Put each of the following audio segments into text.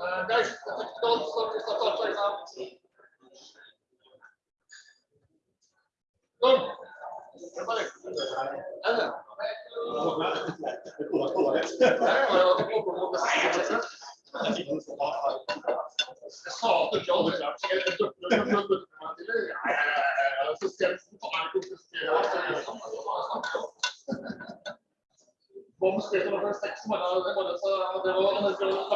Uh, guys, the technical stuff is not touch right now. Go. Everybody. Ellen. Ja, ja, jag tänker på vad det är. Jag sa att jag vill att jag är duktig. Jag är duktig. Så ska jag ta en Bom skrev det var sex månader, det var det så det var en del av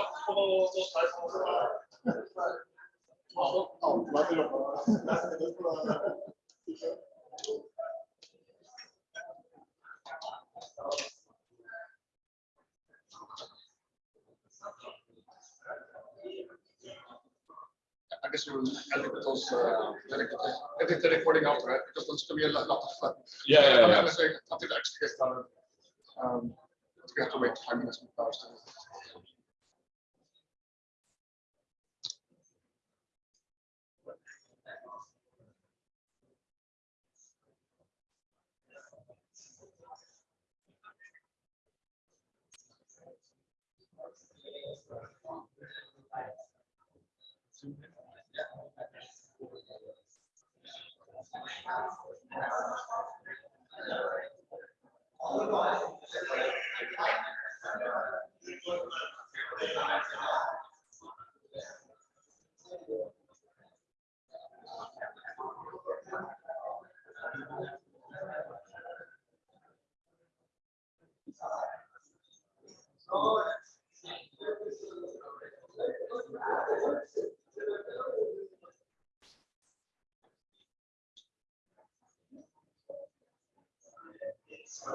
på något sånt här. I guess we'll edit those, uh, edit the- recording out, right? Because there's gonna be a lot lot of fun. Yeah, yeah, I'm yeah. gonna say until it actually gets started. Um, we have to wait five minutes before. Starting. I'm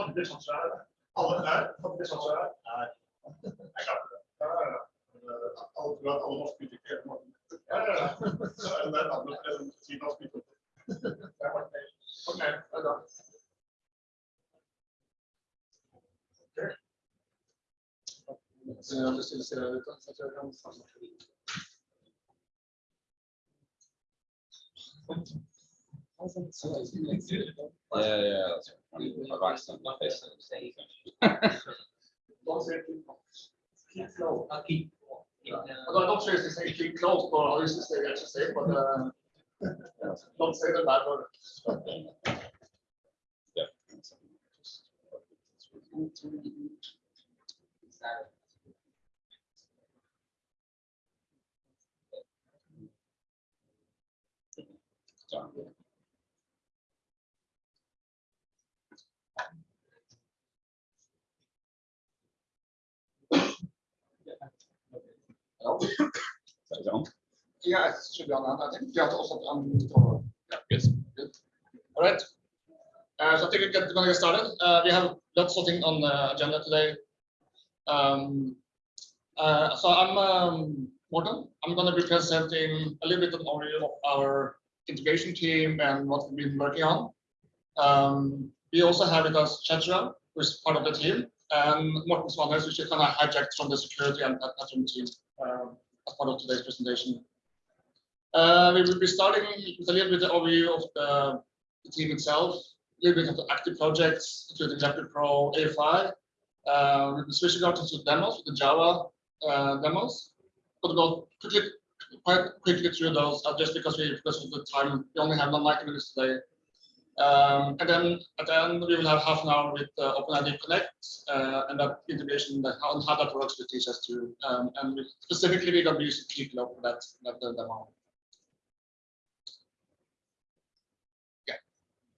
Hadde det sånn er? Er? Ja, ja, ja. Alle tror at alle norske utviklere på måten. Ja, ja, ja. Så det der navnet for det som sier norsk utvikling. Det bare feil. Ok, det bra. Ok. Så jeg har lyst til å se det ut, så jeg kan samle. Yeah, yeah, that's right. I've accidentally faced it. Don't say keep close. Keep close. Although I'm not sure if they say keep close, but I used to say actually but uh, don't say the bad word. Yeah. Hello? Is? Yeah, it should be on. I think you have to also on. Yeah, yes, good. All right. Uh, so I think we're gonna get started. Uh, we have lots of things on the agenda today. Um, uh, so I'm um, Morten. I'm gonna be presenting a little bit of overview of our integration team and what we've been working on. Um, we also have with us Chedra, who's part of the team, and Morten Svannes, which is kind of hijacked from the security and patron team um, as part of today's presentation. Uh, we will be starting with a little bit of overview of the, the team itself, a little bit of the active projects, including Rapid Pro A5. Uh, we'll be switching out into demos the Java uh, demos. But go quickly, quite quickly through those, uh, just because we, because of the time, we only have 90 minutes today. Um, and then at the end, we will have half an hour with uh, OpenID Connect uh, and that integration, that how, how that works with DHIS2. Um, and we, specifically, we're going to be using Keycloak for that, that demo. Yeah.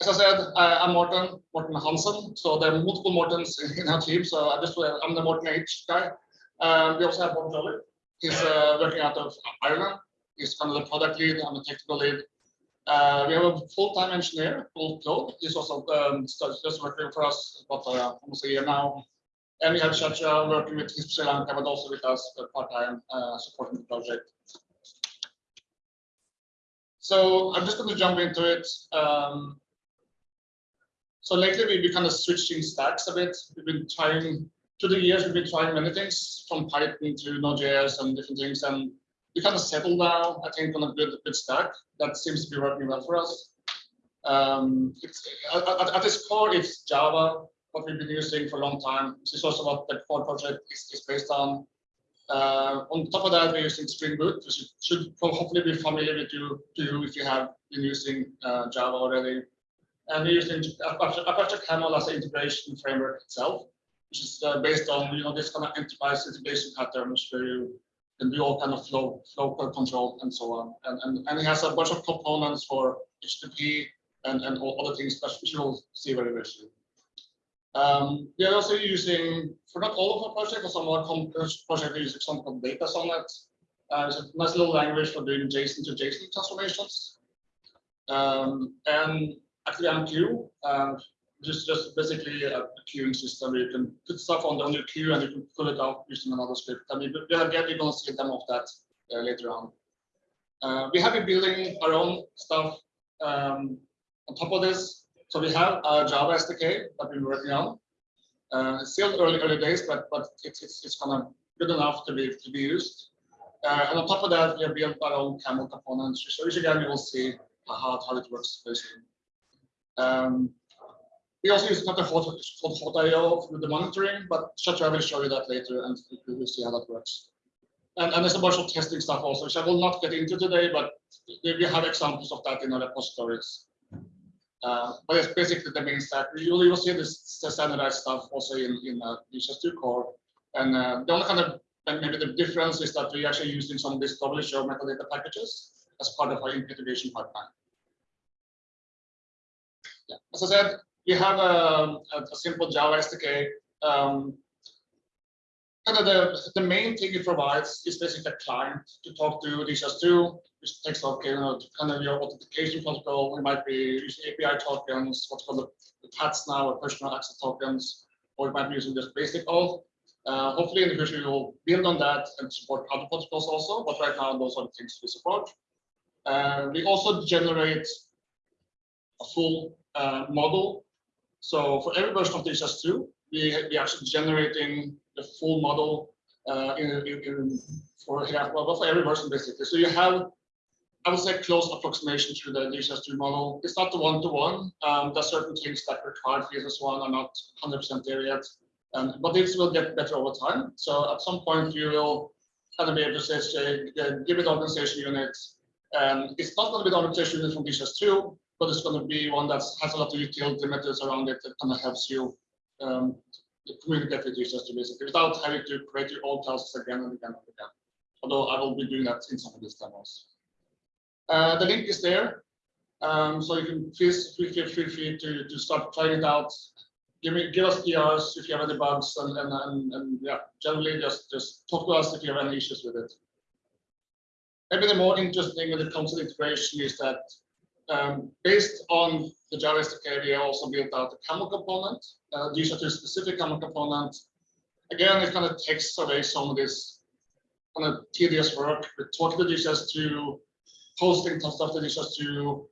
As I said, I, I'm Morten, Morten Hansen. So there are multiple Mortens in our team. So I just, uh, I'm the Morten H guy. Um, we also have Bob Jolliffe. He's uh, working out of Ireland. He's kind of the product lead. I'm the technical lead. Uh, we have a full-time engineer called Claude. He's also um, just working for us about uh, almost a year now. And we have Chacha working with Sri Lanka, but also with us part-time uh, supporting the project. So I'm just going to jump into it. Um, so lately we've been kind of switching stacks a bit. We've been trying, through the years, we've been trying many things from Python to Node.js and different things. And we kind of settled now, I think, on a good, good stack that seems to be working well for us. Um, at, at, its core, it's Java, what we've been using for a long time. This is also what the core project is, is based on. Uh, on top of that, we're using Spring Boot, which should hopefully be familiar with you, to you if you have been using uh, Java already. And we're using Apache, Apache Camel as an integration framework itself, which is uh, based on you know this kind of enterprise integration patterns where you can do all kind of flow, flow control and so on. And, and, and it has a bunch of components for HTTP and, and all other things that you will see very, very soon. Um, we are also using, for not all of our projects, but some of our projects are using something called DataSonnet. Uh, it's a nice little language for doing JSON to JSON transformations. Um, and ActiveMQ, uh, just just basically a, a queuing system where you can put stuff on, on your queue and you can pull it out using another script. I mean, we are going to see a demo of that uh, later on. Uh, we have been building our own stuff um, on top of this. So we have a Java SDK that we're working on. Uh, it's still early early days, but but it's it's it's kind of good enough to be to be used. Uh, and on top of that, we have built our own camel components, so which again will see how, how it works very soon. Um, we also use another called Hawtio for the monitoring, but Chacha will show you that later and we will see how that works. And, and there's a bunch of testing stuff also, which I will not get into today, but we have examples of that in our repositories. Uh, but it's basically the main stack. You will, see this standardized stuff also in, in uh, DHIS2 core. And uh, the only kind of, maybe the difference is that we're actually using some of these WHO metadata packages as part of our integration pipeline. Yeah. As I said, you have a, a, simple Java SDK. Um, the, the main thing it provides is basically a client to talk to DHIS2, which takes up you know, kind of your authentication protocol. We might be using API tokens, what's called the, PATs now, or personal access tokens, or we might be using just basic auth. Uh, hopefully in the future we will build on that and support other protocols also, but right now those are the things we support. Uh, we also generate a full uh, model so for every version of DHIS2, we, we actually generating the full model uh, in, in, for yeah, well, for every version basically. So you have, I would say, close approximation to the DHIS2 model. It's not the one-to-one. -one. Um, there's certain things that required for so on are not 100% there yet, um, but this will get better over time. So at some point you will kind of be able to say, say give it organization unit. And it's not going to be the organization unit from DHIS2, but it's going to be one that has a lot of utility methods around it that kind of helps you um, communicate with users to basically without having to create your own tasks again and again and again. Although I will be doing that in some of these demos. Uh, the link is there. Um, so you can please feel, free to, to start trying it out. Give me give us PRs if you have any bugs and, and, and, and yeah, generally just, just talk to us if you have any issues with it. Maybe the more interesting when it comes to integration is that um, based on the Java SDK, we also built out a camel component. Uh, these are two specific camel components. Again, it kind of takes away some of this kind of tedious work with talking to DHIS to posting stuff to DHIS to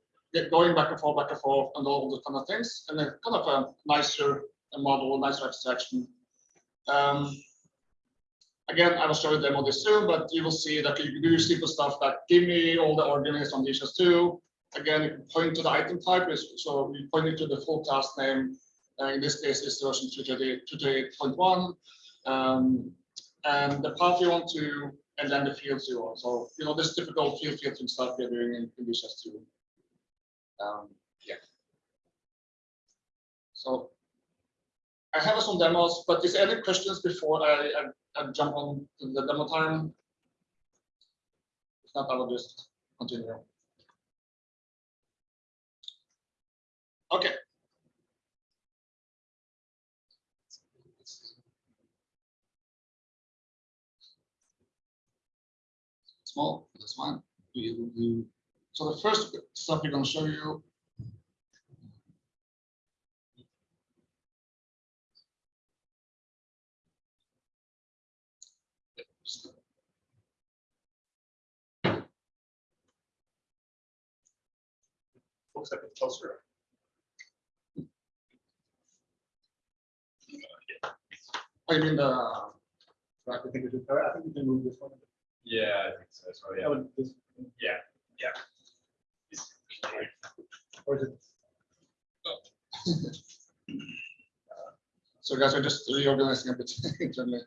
going back and forth, back and forth, and all those kind of things. And then kind of a nicer model, nicer abstraction. Um, Again, I will show you the demo this soon, but you will see that you can do simple stuff like give me all the arguments on DHIS2. Again, point to the item type, is- so we pointing to the full class name. Uh, in this case, it's version 238.1. Um, and the path you want to, and then the fields you want. So, you know, this typical field filtering stuff we're doing in, in two. Um, yeah. So I have some demos, but is there any questions before I, I, I jump on the demo time? If not, I will just continue. Okay. Small, that's fine. We. So the first stuff we're going to show you Looks like a closer. I mean the. I think we did- I think we can move this one. Yeah, I think so. So, I yeah. would just- Yeah, yeah. or is it- So guys, we're just reorganizing a bit internally.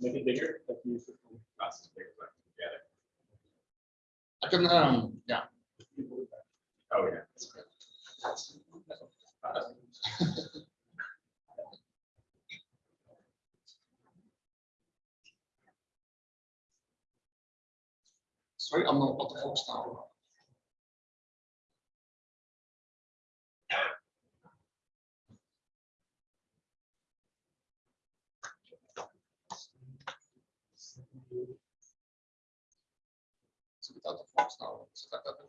Make it bigger. if you- That's big, but, yeah. I can, um, yeah. Oh, yeah. Sorry, I'm not what the focus now. So without the focus now, so that, that, it is the sector. Yeah, because that's just how it is. Yeah. So we will need to increase this, uh, yeah,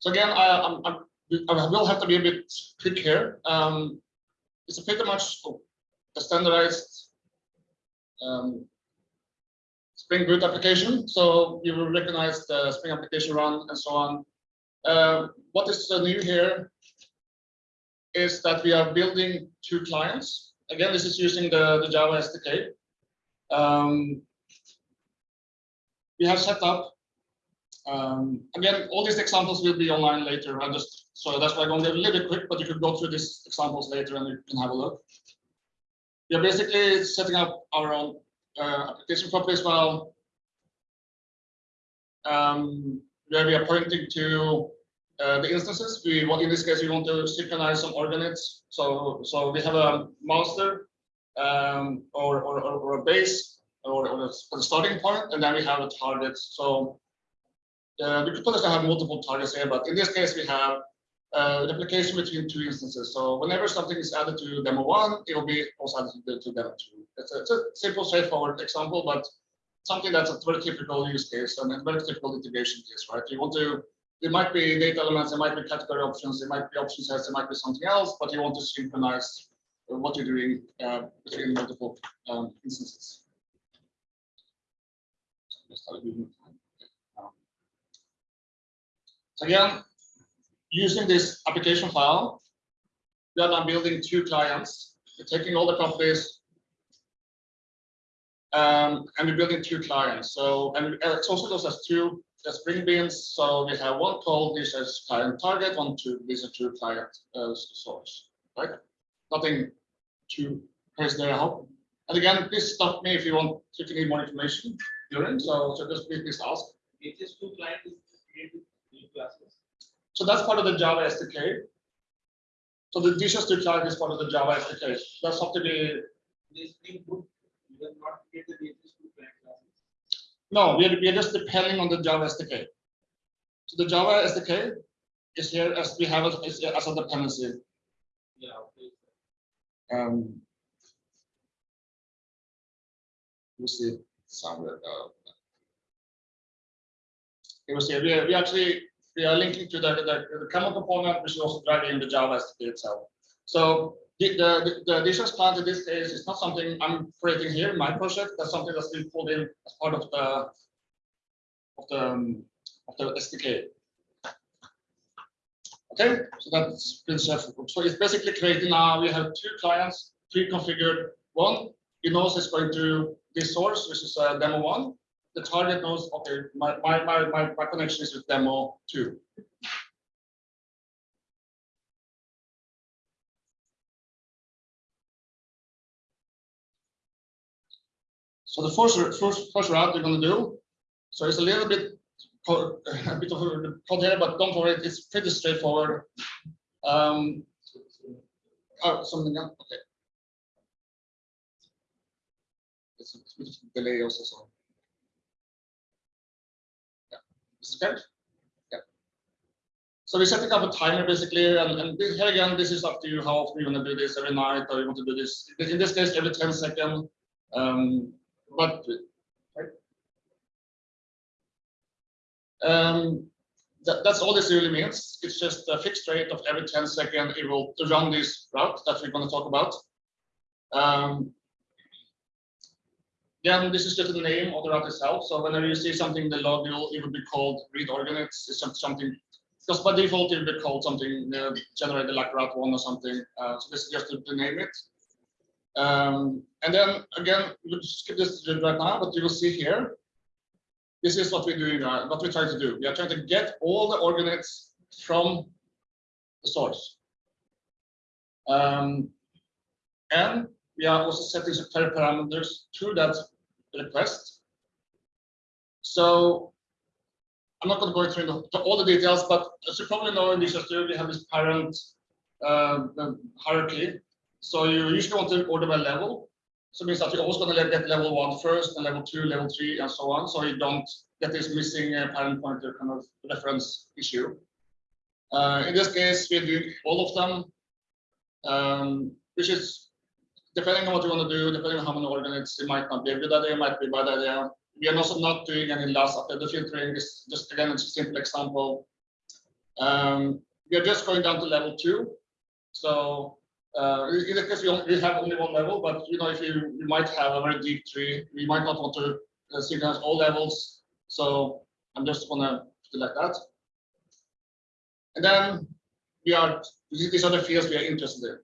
So again, I, I'm, I'm, I will have to be a bit quick here. Um, it's a pretty much a standardized um, Spring Boot application. So you will recognize the Spring application run and so on. Uh, what is uh, new here is that we are building two clients. Again, this is using the, the Java SDK. Um, we have set up, um, again, all these examples will be online later. I just, so that's why I'm going to be a little bit quick, but you could go through these examples later and you can have a look. We are basically setting up our own uh, application properties file. Um, where we are pointing to uh, the instances. We want, in this case, we want to synchronize some ordinates. So, so we have a master um, or, or, or a base or, or a starting point, and then we have a target. So uh, we could potentially have multiple targets here, but in this case, we have uh, replication between two instances. So whenever something is added to demo one, it will be also added to, demo two. It's a, it's a simple, straightforward example, but something that's a very typical use case and a very typical integration case, right? You want to, there might be data elements, there might be category options, there might be option sets, there might be something else, but you want to synchronize uh, what you're doing uh, between multiple um, instances. So again, using this application file, we are now building two clients. We're taking all the properties um, and we're building two clients. So, and uh, it's also those as two uh, Spring Beans. So we have one called this as client target, one to this is two client uh, source, right? Nothing too crazy there, I hope. And again, please stop me if you want, if you need more information during. So, so just please, ask. DHIS2 client is created classes. So that's part of the Java SDK. So the DHIS2 client is part of the Java SDK. That's have to be, This Spring Boot, not created DHIS2 client classes. no, we are, we are just depending on the Java SDK. So the Java SDK is here as we have it is as a dependency. Yeah, okay. Um, we'll see. Somewhere, uh, You will see, we, we actually, we are linking to the, the, the common component, which is also driving the Java SDK itself. So the, the, the client in this case is not something I'm creating here in my project. That's something that's been pulled in as part of the, of the, um, of the SDK. Okay, so that's been set. So it's basically creating now, we have two clients, pre-configured. One, it knows it's going to this source, which is uh, demo one the target knows, okay, my, my, my, my, connection is with demo two. So the first, first, first route you're gonna do, so it's a little bit, a bit of a code here, but don't worry, it's pretty straightforward. Um, oh, something else, okay. It's a bit of delay also, so. Yeah. So we're setting up a timer basically, and, and this- here again, this is up to you how often you want to do this every night, or you want to do this, in this case, every 10 second. Um, but. Um, that, that's all this really means. It's just a fixed rate of every 10 second it will run this route that we're going to talk about. Um, Again, this is just the name of the route itself. So whenever you see something in the log, it will be called read ordinates. It's some- something, because by default, it will be called something uh, generated like route one or something. Uh, so this is just to, name it. Um, and then again, we'll skip this right now, but you will see here. This is what we're doing, uh, what we're trying to do. We are trying to get all the ordinates from the source. Um, and we are also setting some parameters to that request. So I'm not going to go through the, all the details, but as you probably know in Studio, we have this parent uh, hierarchy. So you usually want to order by level. So it means that you're always going to get level one first, and level two, level three, and so on. So you don't get this missing uh, parent pointer kind of reference issue. Uh, in this case, we're doing all of them, um, which is depending on what you want to do, depending on how many ordinates, it might not be a good idea, it might be a bad idea. We are also not doing any last after the filtering. This just again, it's a simple example. Um, we are just going down to level two. So uh, in this case, we, only, we have only one level, but you know, if you, you might have a very deep tree, we might not want to uh, synchronize all levels. So I'm just gonna like that. And then we are these are the fields we are interested in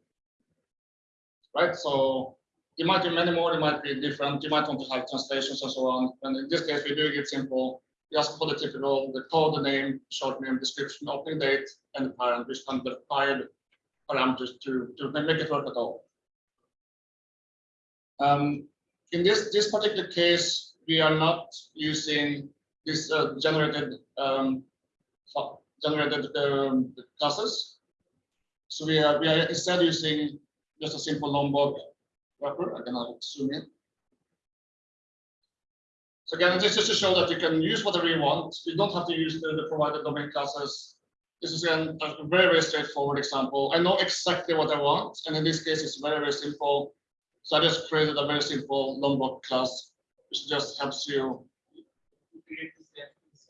right? So you might be many more, it might be different, you might want to have translations and so on. And in this case, we're doing it simple. We ask for the typical, the code, the name, short name, description, opening date, and the parent, which can be required parameters to, to make it work at all. Um, in this, this particular case, we are not using this uh, generated um, generated um, classes. So we are we are instead using just a simple Lombok wrapper. I can zoom in. So again, this is to show that you can use whatever you want. You don't have to use the, the provided domain classes. This is again a very, very straightforward example. I know exactly what I want, and in this case, it's very, very simple. So I just created a very simple Lombok class, which just helps you. You create the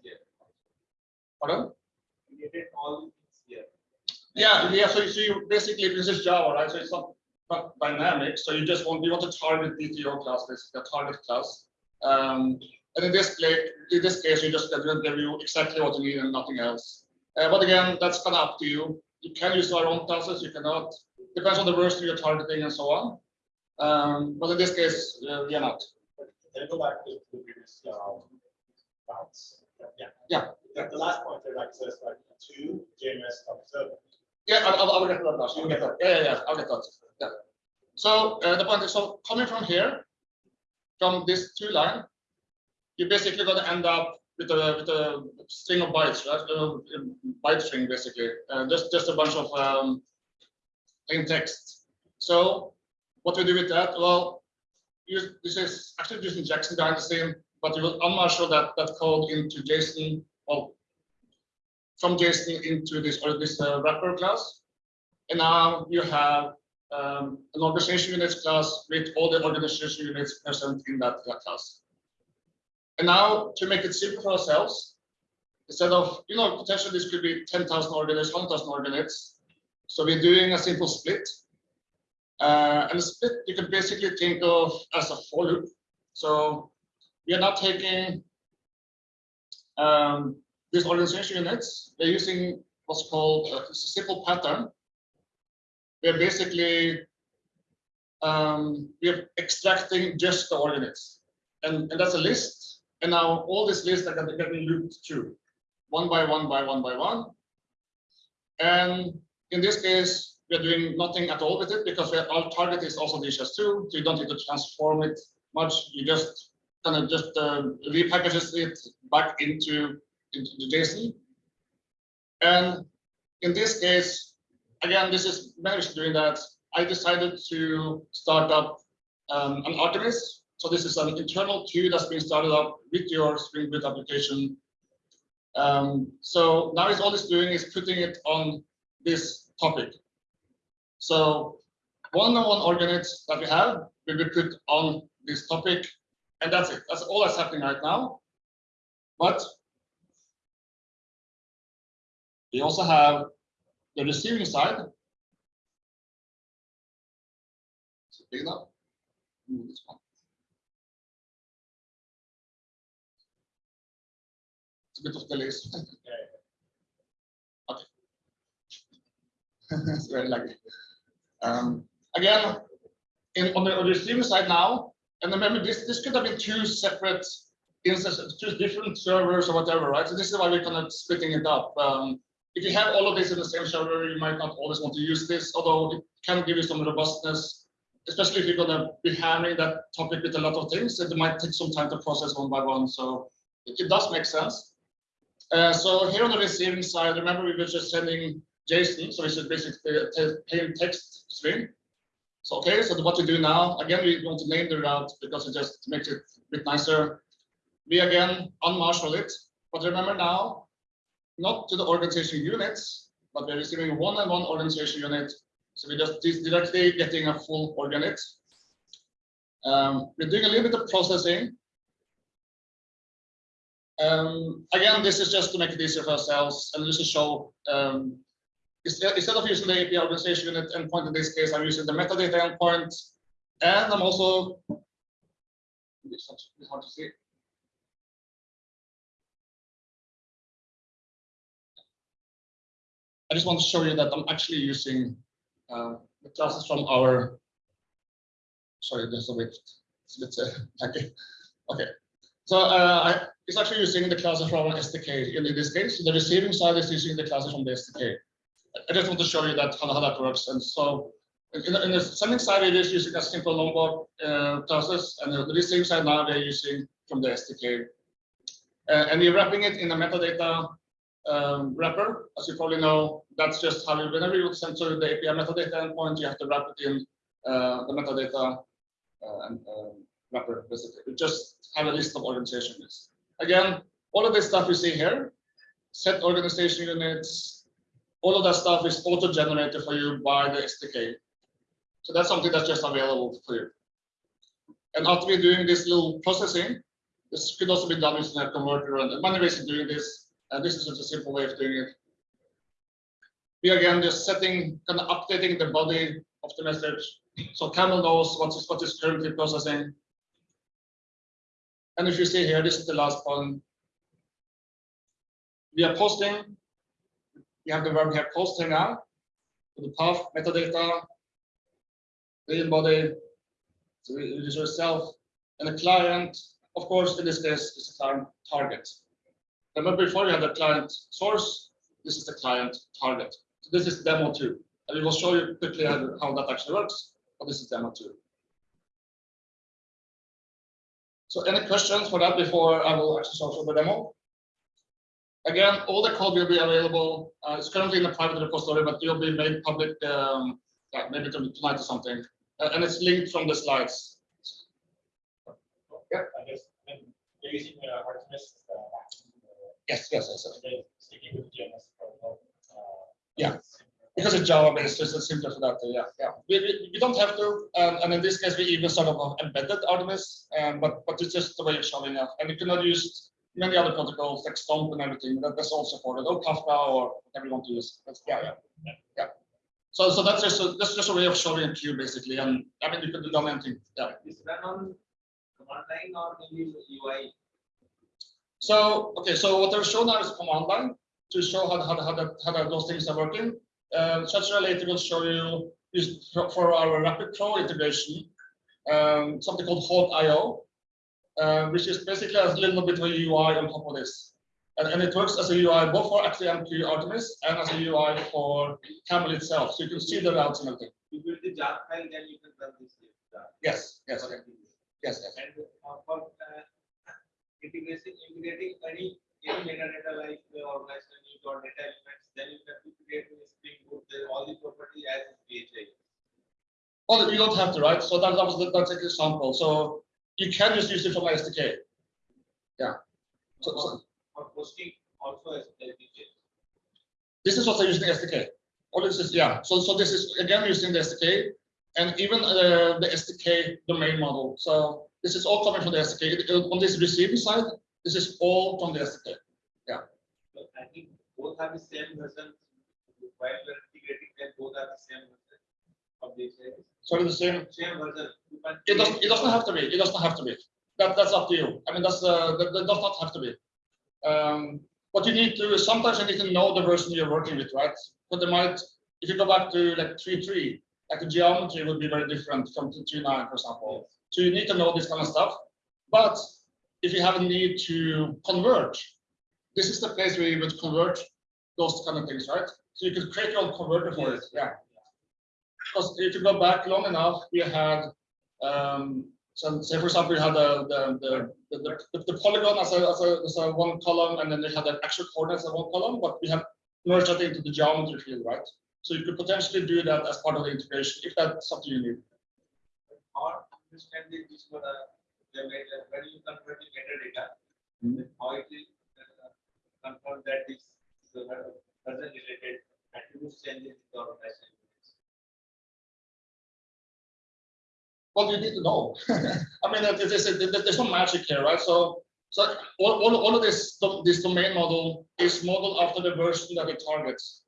here. Pardon? Created all things here. Yeah, yeah. So, so you basically this is Java, right? So it's not, not dynamic. So you just want you want to target DTO class, basically a target class. Um, and in this case, in this case, you just going to give you exactly what you need and nothing else. Uh, but again, that's kind of up to you. You can use your own classes. You cannot. Depends on the version you're targeting and so on. Um, but in this case, uh, we are not. Can I go back to the previous, um, routes? Yeah. Yeah. The, the last point, there, like, says like two JMS observer. Yeah, I'll, I'll- I'll get to that. I'll get that. Yeah, yeah, yeah. I'll get that. Yeah. So uh, the point is, so coming from here, from this two line, you're basically going to end up with a with a string of bytes, right? A byte string basically, uh, just just a bunch of um, plain text. So what we do with that? Well, this is actually using Jackson behind the scene, but you will unmarshal that that code into JSON. or from JSON into this or this uh, wrapper class. And now you have um, an organization units class with all the organization units present in that, class. And now to make it simple for ourselves, instead of, you know, potentially this could be 10,000 ordinate, 1,000 ordinates. So we're doing a simple split. Uh, and the split you can basically think of as a for loop. So we are not taking um, these organization units. we're using what's called uh, a simple pattern. We're basically um, we're extracting just the ordinates, and, and that's a list. And now all these lists are getting looped through one by one by one by one. And in this case, we're doing nothing at all with it because our target is also DHIS2, so you don't need to transform it much. You just kind of just uh, repackages it back into, into the JSON. And in this case, again, this is managed doing that. I decided to start up um, an Artemis. So this is an internal queue that's been started up with your Spring Boot application. Um, so now it's all it's doing is putting it on this topic. So one-on-one ordinates that we have will be put on this topic, and that's it. That's all that's happening right now. But we also have the receiving side. It big enough? Move this one. It's a bit of delays. Okay. It's very lucky. Um, again, in, on the on the receiving side now, and remember this, this could have been two separate instances, two different servers or whatever, right? So this is why we're kind of splitting it up. Um, if you have all of this in the same server, you might not always want to use this, although it can give you some robustness, especially if you're gonna be handling that topic with a lot of things, it might take some time to process one by one. So it, does make sense. Uh, so here on the receiving side, remember we were just sending JSON, so it's basically a plain text string. So okay, so what we do now, again, we want to name the route because it just makes it a bit nicer. We again unmarshal it, but remember now, not to the organization units, but we're receiving one and one organization unit. So we're just directly getting a full organate. Um, we're doing a little bit of processing. Um, again, this is just to make it easier for ourselves and just to show um, instead, of using the API organization unit endpoint in this case, I'm using the metadata endpoint. And I'm also it's hard to see. I just want to show you that I'm actually using uh, the classes from our. Sorry, there's a bit, it's a bit, uh, okay. So uh, I, it's actually using the classes from our SDK in this case. So The receiving side is using the classes from the SDK. I just want to show you that how, how that works. And so in, the- in the sending side, it is using a simple Lombok uh, classes, and the receiving side now they're using from the SDK. Uh, and we're wrapping it in the metadata um, wrapper. As you probably know, that's just how you, whenever you send to the API metadata endpoint, you have to wrap it in uh, the metadata uh, um, wrapper, basically. We just have a list of organization units. Again, all of this stuff you see here, set organization units, all of that stuff is auto-generated for you by the SDK. So that's something that's just available for you. And after we're doing this little processing, this could also be done using a converter and many ways of doing this. And this is just a simple way of doing it. We again just setting, kind of updating the body of the message. So Camel knows what is what is currently processing. And if you see here, this is the last one. We are posting. We have the verb here posting now. The path metadata, the body, so the user itself, and the client, of course, in this case, is the client target. Remember before we had the client source, this is the client target. So this is demo two. And we will show you quickly how that actually works, but this is demo two. So any questions for that before I will actually show the demo? Again, all the code will be available. Uh, it's currently in a private repository, but it will be made public um, yeah, maybe tonight or something. Uh, and it's linked from the slides. Yeah. I guess, they're using uh, Artemis. Uh, Yes, yes, yes, yes. Sticking with JMS protocol. uh, Yeah. Because it's Java based, it's just simpler for that, uh, yeah, yeah. We, we, we don't have to, um, and in this case, we even sort of embedded Artemis, um, but, but it's just the way of showing up. And you cannot use many other protocols like Stomp and everything, that, that's all supported, or Kafka or whatever you want to use. That's, yeah, yeah, yeah. So, so that's just, a that's just a way of showing a queue basically, and I mean, you could have done anything, yeah. Is run on command line or maybe the UI? So, okay, so what they're showing now is command line to show how, how, how, that, how that those things are working. Um, such later will show you is for, our rapid pro integration, um, something called Hawtio, uh, which is basically a little bit of a UI on top of this. And, and it works as a UI both for ActiveMQ Artemis and as a UI for Camel itself. So you can see the routes and everything. You build the jar file, then you can run this. Yes, yes, okay. yes, yes. And uh, for uh, integration, integrating any any metadata like organizational news or data elements, then you can to create a Spring Boot, the- all the property as PHI. Well, you don't have to, right? So that, that was the, that's an example. So you can just use it from SDK. Yeah. So, so For posting also as SDK. this is what they're using SDK. All this is, yeah. So, so this is again using the SDK and even uh, the SDK domain model. So this is all coming from the SDK. It- On this receiving side, this is all from the SDK. So I think both have the same version. While we're integrating them, both are the same version of the service. So the same. Same version. It doesn't. It doesn't have to be. It doesn't have to be. That that's up to you. I mean, that's uh, that, that does not have to be. Um, what you need to is sometimes you need to know the version you're working with, right? But they might, if you go back to like three three, like the geometry would be very different from two two nine, for example. So you need to know this kind of stuff. But if you have a need to convert, this is the place where you would convert those kind of things, right? So you could create your own converter for it. Yeah. Because if you go back long enough, we had, um, so say for example, we had the, the, the, the, the, the polygon as a, as a, as a one column, and then they had the actual coordinates as one column, but we have merged that into the geometry field, right? So you could potentially do that as part of the integration, if that's something you need. Or understand the this one, uh, the way that when you convert the metadata, Hmm. how it is uh, confirm that this is the related attributes changes in the organization. Well, you need to know. I mean, there's, there's, there's no magic here, right? So, so all, all, all of this, this domain model is modeled after the version that it targets.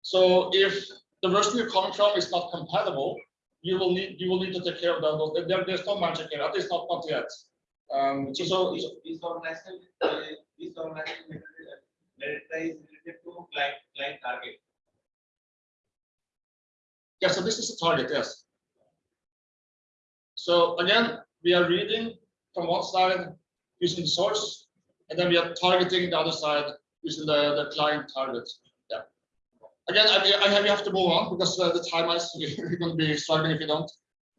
So if the version you're coming from is not compatible, you will need, you will need to take care of that. There, there's no magic here, at least not, not yet. Um, so, so, This this organization, uh, this organization metadata metadata is related to client, client target. yeah, so this is the target, yes. So again, we are reading from one side using the source, and then we are targeting the other side using the, the client target. Again, I, I have, we have to move on because uh, the time is, going to be struggling if you don't.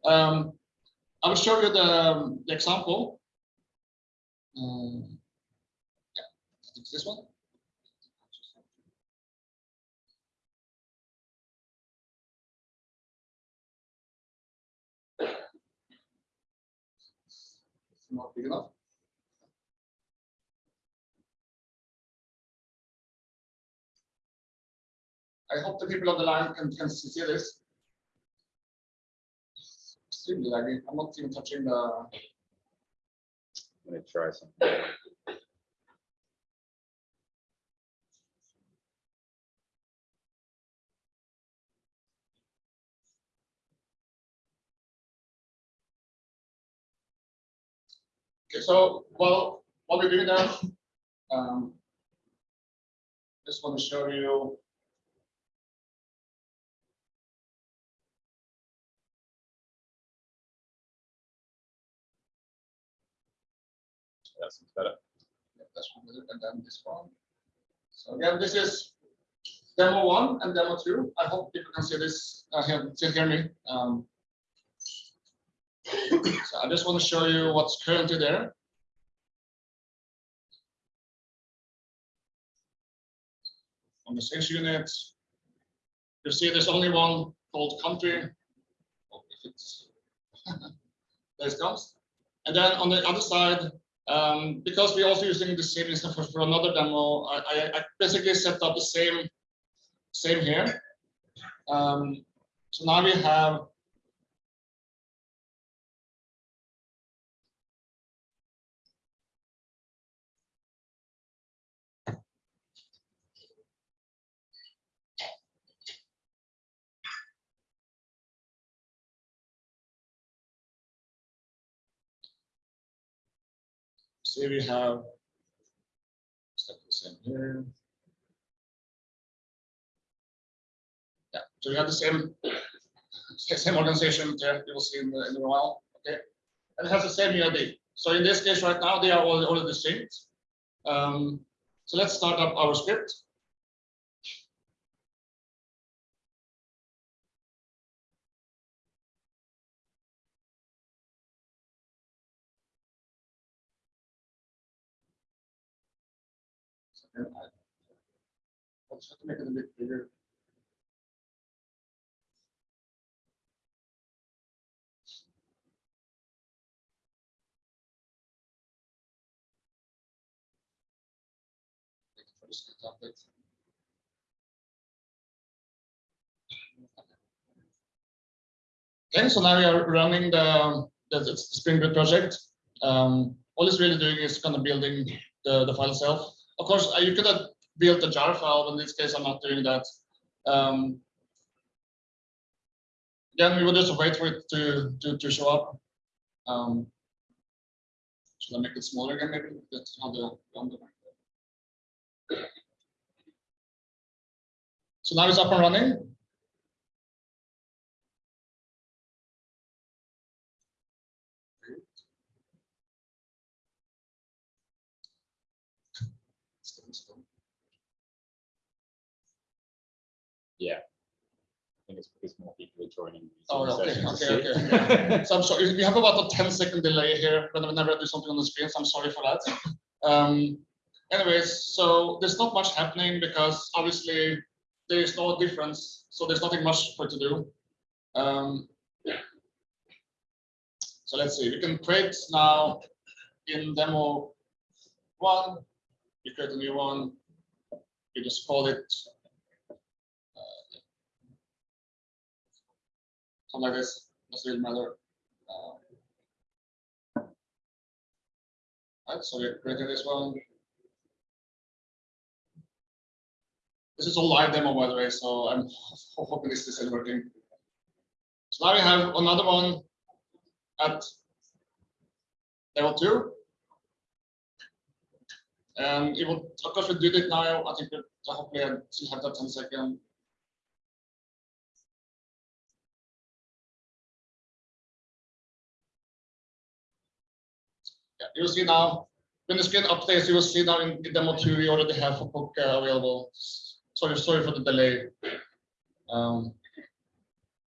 Um, I will show you the, um, the example. Um, yeah, this one. Not big enough. I hope the people on the line can, can see this. Extremely laggy. I'm not even touching the, Let me try something. okay, so, well, what we're doing now, um, just want to show you. That better. That's and then this one. So again, this is demo one and demo two. I hope people can see this, uh, still hear me. Um, so I just want to show you what's currently there. On the sales unit, you see there's only one called country. Oh, if it's- There it comes. And then on the other side, Um, because we're also using the same instance for, another demo, I, I, I basically set up the same, same here. Um, so now we have say we have step the same here. Yeah, so we have the same same organization there you will see in the in the while. Okay, and it has the same UID. So in this case, right now they are all all distinct. Um, so let's start up our script. And I- I'll just have to make it a bit bigger. Okay, so now we are running the, the, the Spring Boot project. Um, all it's really doing is kind of building the, the file itself. Of course, uh, you could have built a jar file, but in this case, I'm not doing that. Um, then we will just wait for it to, to, to show up. Um, should I make it smaller again, maybe? That's how the, the- So now it's up and running. Yeah. I think it's because more people are joining. these Oh, okay, okay, see. So I'm sorry, we have about a 10 second delay here when- whenever I do something on the screen, so I'm sorry for that. Um, anyways, so there's not much happening because obviously there is no difference, so there's nothing much for it to do. Um, so let's see, we can create now in demo one, we create a new one, we just call it something like this, doesn't really matter. Uh, Right, so we're creating this one. This is a live demo, by the way, so I'm hoping this is working. So now we have another one at level two. And it will, of course, we did it now. I think we hopefully I still have that 10 second. Yeah, you'll see now, when the screen updates, you will see now in demo two, we already have a book uh, available. Sorry, sorry for the delay. Um,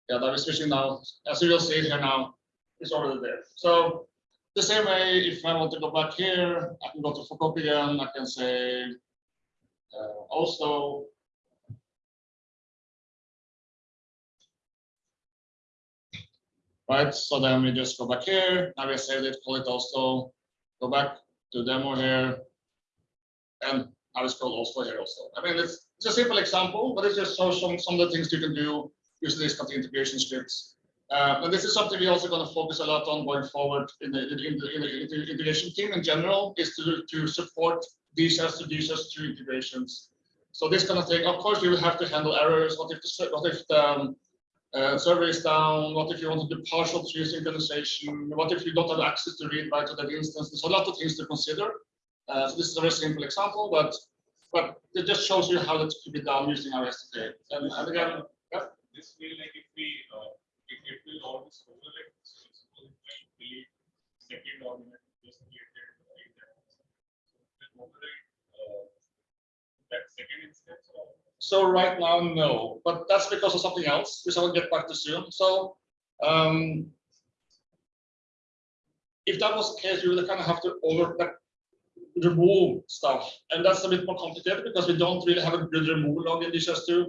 yeah, that is switching now. As you will see here now, it's already there. So the same way, if I want to go back here, I can go to Focus again. I can say uh, also. Right, so then we just go back here. Now we saved it, call it also go back to demo here. And I will scroll also here also. I mean, it's, it's a simple example, but it just shows some, some of the things you can do using these kind of integration scripts. Uh, and this is something we're also going to focus a lot on going forward in the, in the, in the, in the integration team in general is to, to support as to as to integrations. So this kind of thing, of course, you will have to handle errors. What if the, what if the um, uh, server is down? What if you want to do partial tree synchronization? What if you don't have access to read write to that instance? There's a lot of things to consider. Uh, so this is a very simple example, but but it just shows you how that could be done using our SDK. And, and again, yeah, This will like if we, uh, if it will always overlap, so it's going to delete second argument just created. right there. So it will override, uh, That second instance or. So right now, no, but that's because of something else, which I will get back to soon. So um, if that was the case, you would kind of have to over like, remove stuff, and that's a bit more complicated because we don't really have a good remove log in DHIS2.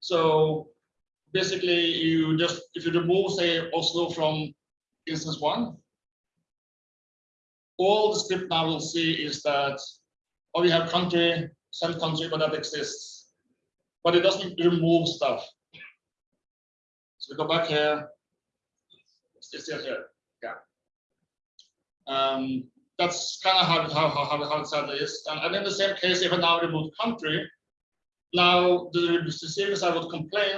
So basically, you just if you remove say Oslo from instance one, all the script now will see is that, oh, we have country, send country, but that exists. But it doesn't remove stuff. So we go back here. It's still here, yeah. Um, that's kind of how, how, how, how, how it is. And, and in the same case, if I now remove country, now the receiving side would complain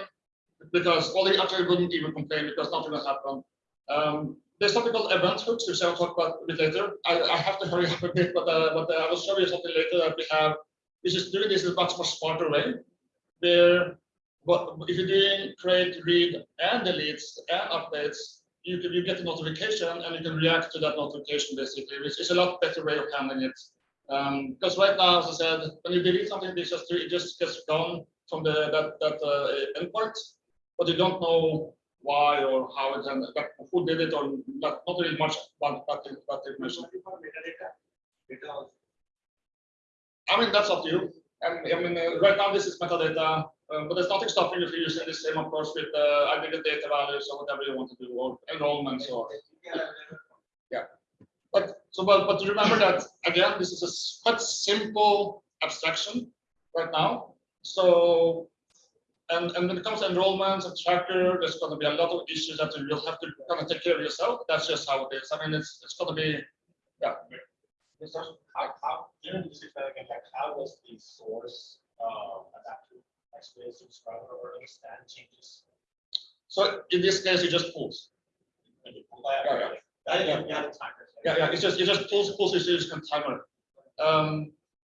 because, well, the actually wouldn't even complain because nothing will happen. Um, there's something called event hooks, which I'll talk about a bit later. I, I have to hurry up a bit, but, uh, but uh, I will show you something later that we have, which is doing this in a much more smarter way, where if you're doing create, read, and deletes and updates, you can you get a notification and you can react to that notification basically, which is a lot better way of handling it. Um, because right now, as I said, when you delete something, it just it just gets gone from the that that uh, endpoint, but you don't know why or how it and that, who did it or not, not really much about that, that information. For metadata, data. I mean, that's up to you. And I mean, uh, right now this is metadata, uh, but there's nothing stopping you from using the same approach with uh, aggregate data values or whatever you want to do, or enrollments or. Yeah, But so, but, but remember that again, this is a quite simple abstraction right now. So, and, and when it comes to enrollments and tracker, there's going to be a lot of issues that you will have to kind of take care of yourself. That's just how it is. I mean, it's it's going to be, yeah. Yes, sir? How, how, during this experiment, like, how does the source, uh, adapt to Express subscriber or understand changes? So in this case, it just pulls. Yeah, yeah. right? That, you you have the timers. right? Yeah, yeah, it's just, it just pulls, pulls series and timer. Um,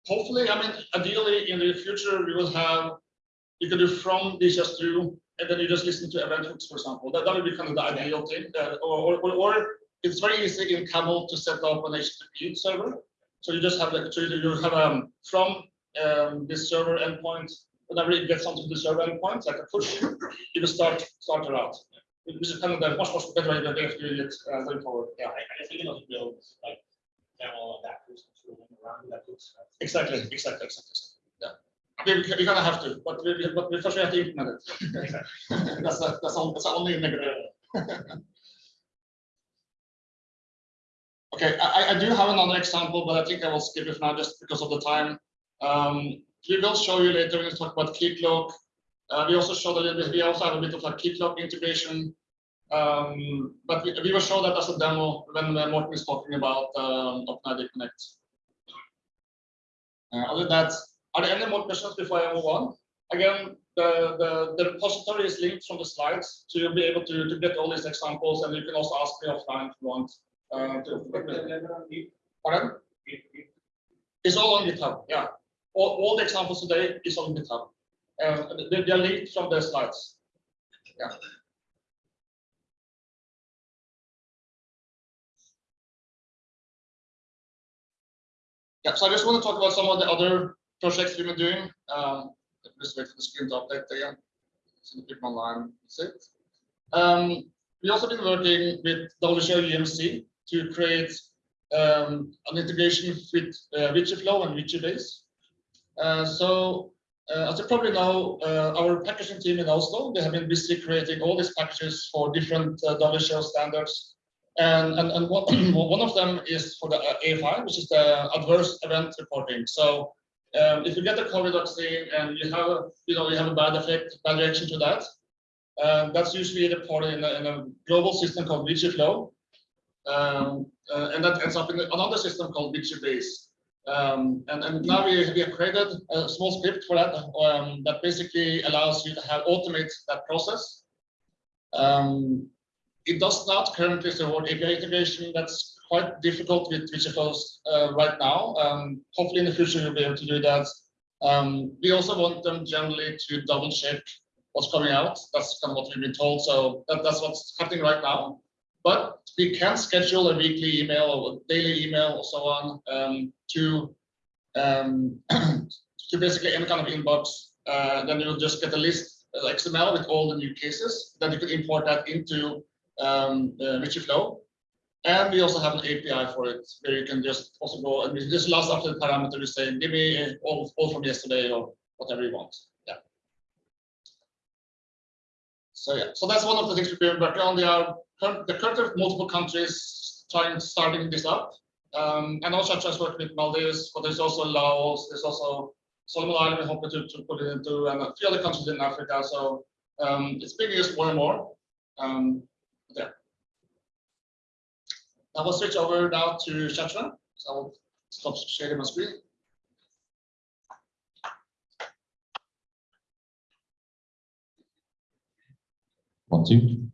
hopefully, I mean, ideally, in the future, we will have, you can do from this just through, and then you just listen to event hooks, for example. That, that would be kind of the ideal thing, uh, or, or, or it's very easy in Camel to set up an HTTP server. So you just have like, so you you have, um, from, um, this server endpoint, whenever it gets onto the server endpoint, like a push, you can start, start a route. Which is kind of the much, much better way if you it, uh, going forward, yeah. I, I think it also builds like camel to run around that looks. Exactly, exactly, exactly. exactly. Yeah. I mean, we, we kind of have to, but we, but we first we have to implement it. That's the, that's all, that's the only negative. Okay, I, I- do have another example, but I think I will skip it now just because of the time. Um, we will show you later when we talk about Keycloak. Uh, we also showed a little bit, we also have a bit of a Keycloak integration. Um, but we, we will show that as a demo when Morten is talking about, um, OpenID Connect. Uh, other than that, are there any more questions before I move on? Again, the, the, the repository is linked from the slides, so you'll be able to, to get all these examples, and you can also ask me offline if you want. Uh, pardon? It's all on GitHub, yeah. All, all the examples today is on GitHub. Uh, they, they are linked from the slides. Yeah. Yeah, so I just want to talk about some of the other projects we've been doing. Um, just wait for the screen to update again. So the it. Um, we also been working with WHO UMC to create um, an integration with uh, VigiFlow and VigiBase. Uh, so uh, as you probably know, uh, our packaging team in Oslo, they have been busy creating all these packages for different uh, WHO standards. And, and, and one, one of them is for the uh, A5, which is the adverse event reporting. So um, if you get a COVID vaccine and you have, a, you know, you have a bad effect, bad reaction to that, um, that's usually reported in a, in a global system called Witchflow. Um, uh, and that ends up in another system called VigiBase. Um, and, and now we, we have created a small script for that um, that basically allows you to have automate that process. Um, it does not currently support API integration. That's quite difficult with VigiFlows uh, right now. Um, hopefully in the future you'll be able to do that. Um, we also want them generally to double check what's coming out. That's kind of what we've been told. So that, that's what's happening right now. But we can schedule a weekly email or daily email or so on um, to um, to basically any kind of inbox. Uh, then you'll just get a list uh, XML with all the new cases. Then you can import that into um, uh, VigiFlow. And we also have an API for it where you can just also go and just last after the parameter, you say, give me all, all from yesterday or whatever you want. Yeah. So yeah, so that's one of the things we've been working on. There are the current multiple countries trying starting this up. Um, and also just worked with Maldives, but there's also Laos, there's also Solomon Island, we're hoping to, to put it into, and a few other countries in Africa. So um, it's being used more and more. Um, yeah. I will switch over now to Shatra. So I will stop sharing my screen. More slides.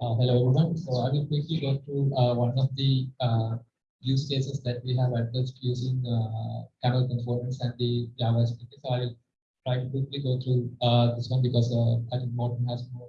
Uh, Hello, everyone. So I will quickly go through uh, one of the uh, use cases that we have addressed using uh, Camel components and the Java SDK. So I will try to quickly go through uh, this one because uh, I think Morten has more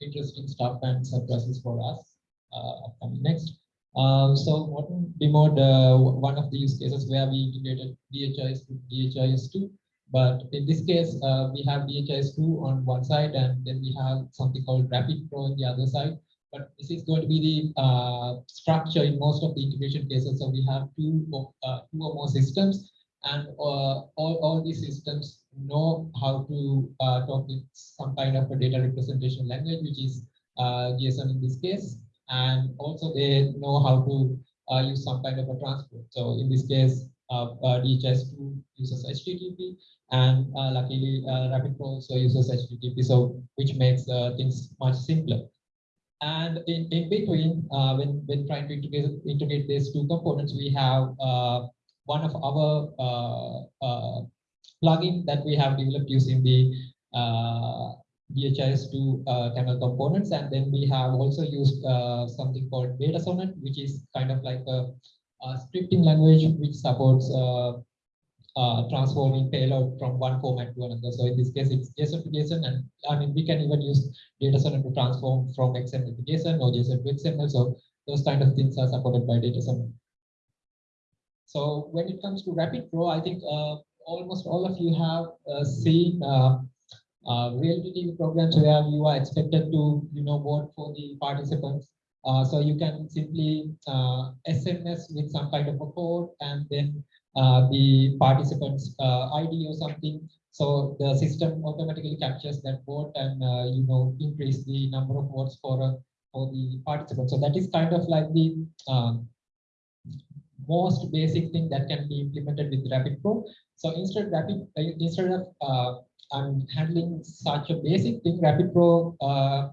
interesting stuff and surprises for us uh, upcoming next. Um, So Morten demoed uh, one of the use cases where we integrated DHIS to DHIS2 but in this case, uh, we have DHIS2 on one side and then we have something called Rapid Pro on the other side. But this is going to be the uh, structure in most of the integration cases. So we have two, or, uh, two or more systems and uh, all, all these systems know how to uh, talk with some kind of a data representation language, which is uh, JSON in this case. And also they know how to use some kind of a transport. So in this case, uh, uh, DHIS2 uses HTTP and uh, luckily uh, Rapid Pro also uses HTTP, so which makes uh, things much simpler. And in, in between, uh, when, when trying to integrate, integrate these two components, we have uh, one of our uh, uh, plugin that we have developed using the uh, DHIS2 uh, Camel components. And then we have also used uh, something called DataSonnet, which is kind of like a, a scripting language which supports uh, transforming payload from one format to another. So in this case, it's JSON to JSON, and I mean we can even use JSON to transform from XML to JSON or JSON to XML. So those kind of things are supported by JSON. So when it comes to Rapid Pro, I think uh, almost all of you have uh, seen uh, uh, reality programs where you are expected to, you know, vote for the participants. So you can simply SMS with some kind of a code and then the participants uh, ID or something. So the system automatically captures that vote and uh, you know increase the number of votes for uh, for the participants. So that is kind of like the most basic thing that can be implemented with Rapid Pro. So instead Rapid uh, instead of uh, I'm handling such a basic thing, Rapid Pro uh,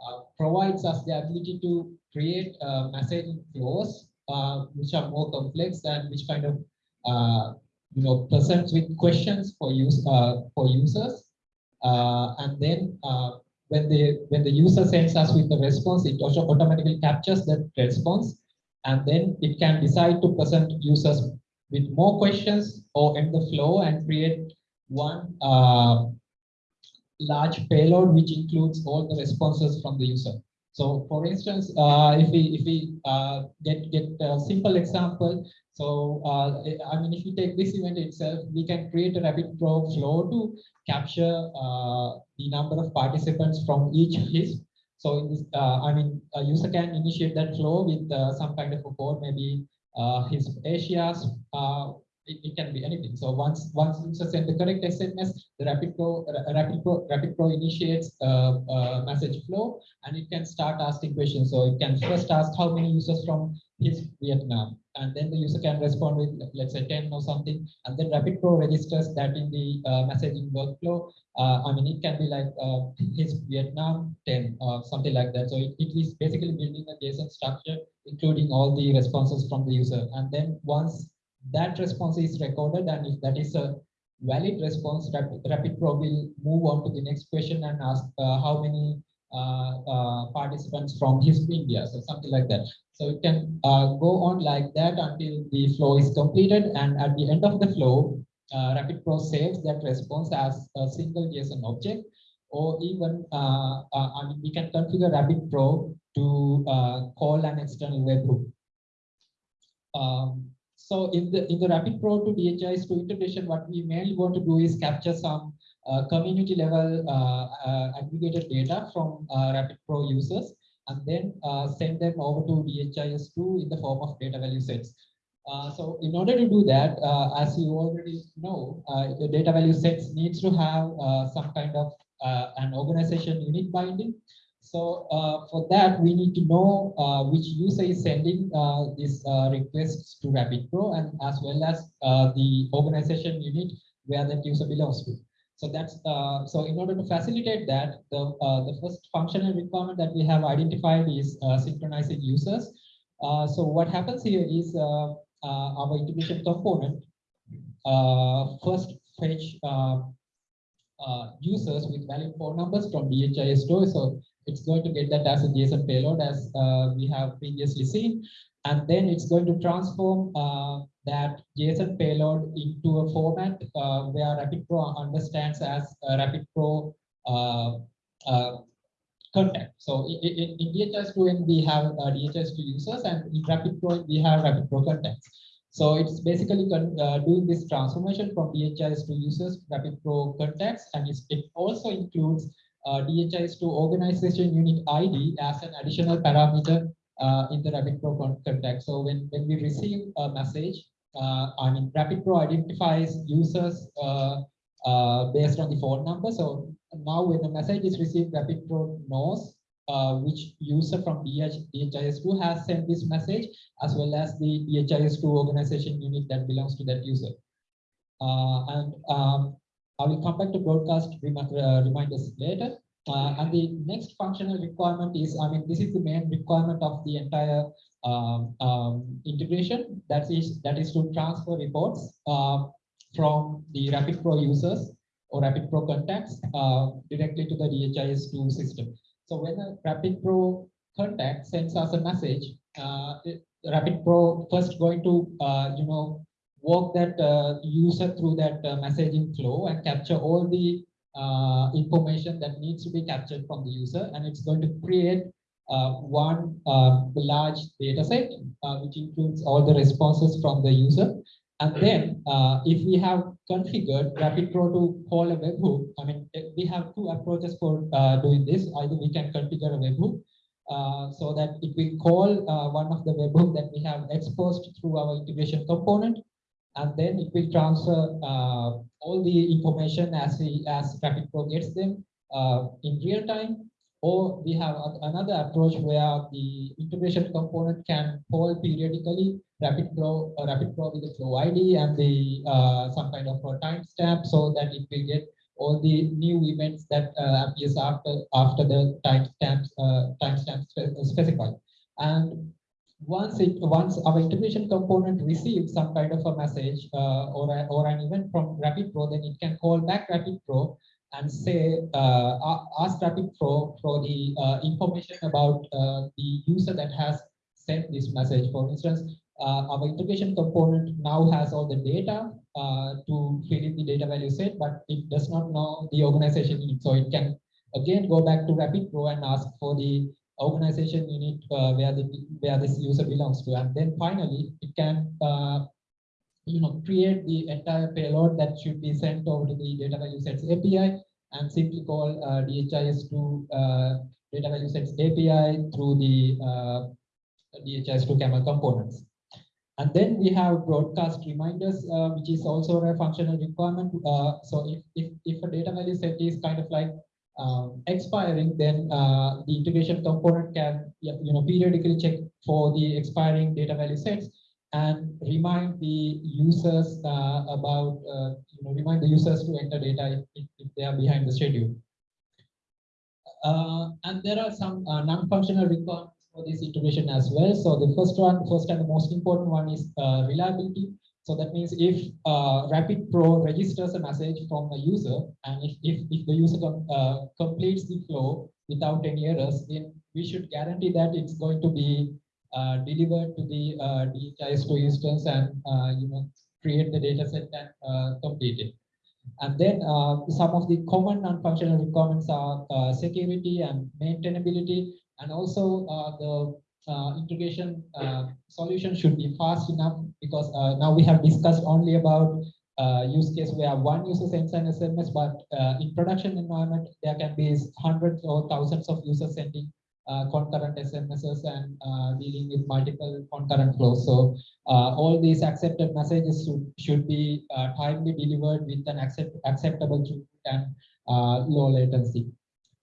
uh, provides us the ability to create uh, messaging flows uh, which are more complex and which kind of uh, you know presents with questions for use uh, for users uh, and then uh, when the when the user sends us with the response it also automatically captures that response and then it can decide to present users with more questions or end the flow and create one uh, large payload which includes all the responses from the user. So for instance, uh, if we if we uh, get get a simple example, so uh, I mean if we take this event itself, we can create a rapid pro flow to capture uh, the number of participants from each list. So this, uh, I mean a user can initiate that flow with uh, some kind of a code, maybe uh, his Asia's it, it can be anything. So once once user send the correct SMS, the Rapid Pro uh, Rapid Pro Rapid Pro initiates a, a message flow and it can start asking questions. So it can first ask how many users from his Vietnam, and then the user can respond with let's say 10 or something, and then Rapid Pro registers that in the uh, messaging workflow. Uh, I mean, it can be like uh, his Vietnam 10 or something like that. So it, it is basically building a JSON structure, including all the responses from the user. And then once that response is recorded and if that is a valid response, Rapid, Rapid Pro will move on to the next question and ask uh, how many uh, uh, participants from his India, so something like that. So it can uh, go on like that until the flow is completed and at the end of the flow, uh, Rapid Pro saves that response as a single JSON object or even uh, uh, I mean, we can configure Rapid Pro to call an external webhook. Um, so in the in the Rapid Pro to DHIS2 integration, what we mainly want to do is capture some uh, community level uh, uh, aggregated data from uh, Rapid Pro users and then send them over to DHIS2 in the form of data value sets. Uh, so in order to do that, uh, as you already know, uh, the data value sets needs to have some kind of an organization unit binding. So uh, for that, we need to know uh, which user is sending uh, these uh, requests to Rapid Pro and as well as uh, the organization unit where that user belongs to. So that's uh, so in order to facilitate that, the the first functional requirement that we have identified is synchronizing users. So what happens here is our integration component first fetch users with valid phone numbers from DHIS2. So it's going to get that as a JSON payload as uh, we have previously seen. And then it's going to transform uh, that JSON payload into a format uh, where Rapid Pro understands as a Rapid Pro uh, uh, contact. So in, in DHIS2 we have uh, DHIS2 users and in Rapid Pro we have Rapid Pro contacts. So it's basically uh, doing this transformation from DHIS2 users to Rapid Pro contacts, and it also includes uh, DHIS2 organization unit ID as an additional parameter uh, in the Rapid Pro contact. So when, when we receive a message, uh, I mean, Rapid Pro identifies users uh, uh, based on the phone number. So now when the message is received, Rapid Pro knows which user from DH, DHIS2 has sent this message as well as the DHIS2 organization unit that belongs to that user. And um, I will come back to broadcast uh, reminders later. Uh, and the next functional requirement is, I mean, this is the main requirement of the entire um, um, integration. That is, that is to transfer reports uh, from the Rapid Pro users or Rapid Pro contacts uh, directly to the DHIS2 system. So when a Rapid Pro contact sends us a message, uh, Rapid Pro first going to, uh, you know, walk that uh, user through that uh, messaging flow and capture all the uh, information that needs to be captured from the user. And it's going to create one uh, large data set, which includes all the responses from the user. And then uh, if we have configured Rapid Pro to call a webhook, I mean, eh, we have two approaches for uh, doing this. Either we can configure a webhook uh, so that it will call one of the webhook that we have exposed through our integration component. And then it will transfer uh, all the information as we as Rapid Pro gets them uh, in real time. Or we have a- another approach where the integration component can call periodically Rapid Pro, uh, Rapid Pro with the flow ID and the uh, some kind of a timestamp so that it will get all the new events that uh, appears after after the timestamps uh, timestamp specified. And once it once our integration component receives some kind of a message uh, or a, or an event from Rapid Pro, then it can call back Rapid Pro and say uh, ask Rapid Pro for the uh, information about uh, the user that has sent this message. For instance, uh, our integration component now has all the data uh, to fill in the data value set, but it does not know the organization. So it can again go back to Rapid Pro and ask for the organization unit uh, where the where this user belongs to, and then finally it can uh, you know create the entire payload that should be sent over to the data value sets API and simply call uh, DHIS2 uh, data value sets API through the uh, DHIS2 camel components. And then we have broadcast reminders, uh, which is also a functional requirement. Uh, so if, if, if a data value set is kind of like um, expiring, then uh, the integration component can you know periodically check for the expiring data value sets and remind the users uh, about uh, you know remind the users to enter data if, if they are behind the schedule. Uh, and there are some uh, non-functional requirements for this integration as well. So the first one, first and the most important one is uh, reliability. So that means if uh, Rapid Pro registers a message from a user, and if, if, if the user com- uh, completes the flow without any errors, then we should guarantee that it's going to be uh, delivered to the uh, DHIS2 instance and uh, you know create the data set and uh, complete it. And then uh, some of the common non-functional requirements are security and maintainability, and also the uh, integration uh, solution should be fast enough because uh, now we have discussed only about uh, use case where one user sends an SMS, but uh, in production environment, there can be hundreds or thousands of users sending uh, concurrent SMSs and uh, dealing with multiple concurrent flows. So uh, all these accepted messages should, should be uh, timely delivered with an accept, acceptable throughput and uh, low latency.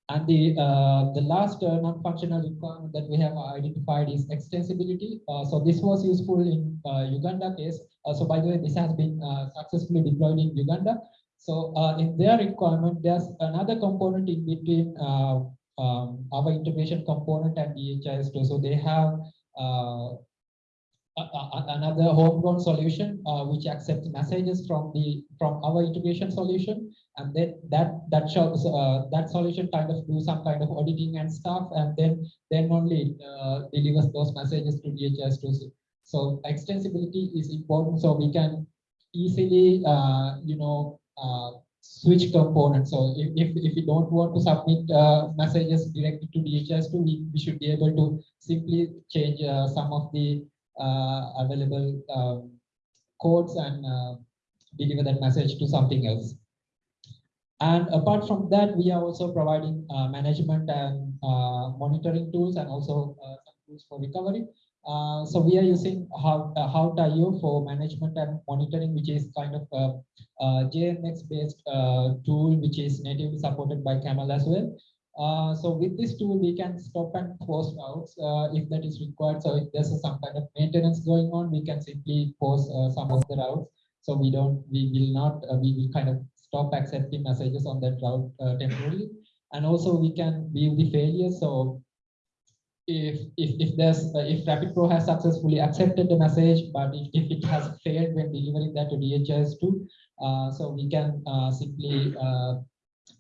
And the uh, the last uh, non-functional requirement that we have identified is extensibility. Uh, so this was useful in uh, Uganda case. Uh, so by the way, this has been uh, successfully deployed in Uganda. So in their requirement, there's another component in between um, our integration component and DHIS2. So they have another homegrown solution which accepts messages from the from our integration solution and then that that shows uh, that solution kind of do some kind of auditing and stuff and then then only uh, delivers those messages to DHIS2. So extensibility is important so we can easily uh, you know uh, switch components. So if, if, if we don't want to submit uh, messages directly to DHIS2 we, we should be able to simply change uh, some of the available um, codes and deliver that message to something else. And apart from that, we are also providing uh, management and uh, monitoring tools and also uh, some tools for recovery. Uh, so we are using how uh, Hawtio for management and monitoring, which is kind of a, a JMX based uh, tool, which is natively supported by Camel as well. Uh, so with this tool, we can stop and pause routes if that is required. So if there's some kind of maintenance going on, we can simply pause some of the routes. So we don't, we will not, we will kind of stop accepting messages on that route uh, temporarily. And also we can view the failures. So if if if there's uh, if Rapid Pro has successfully accepted the message, but if, if it has failed when delivering that to DHIS2, uh, so we can uh, simply uh,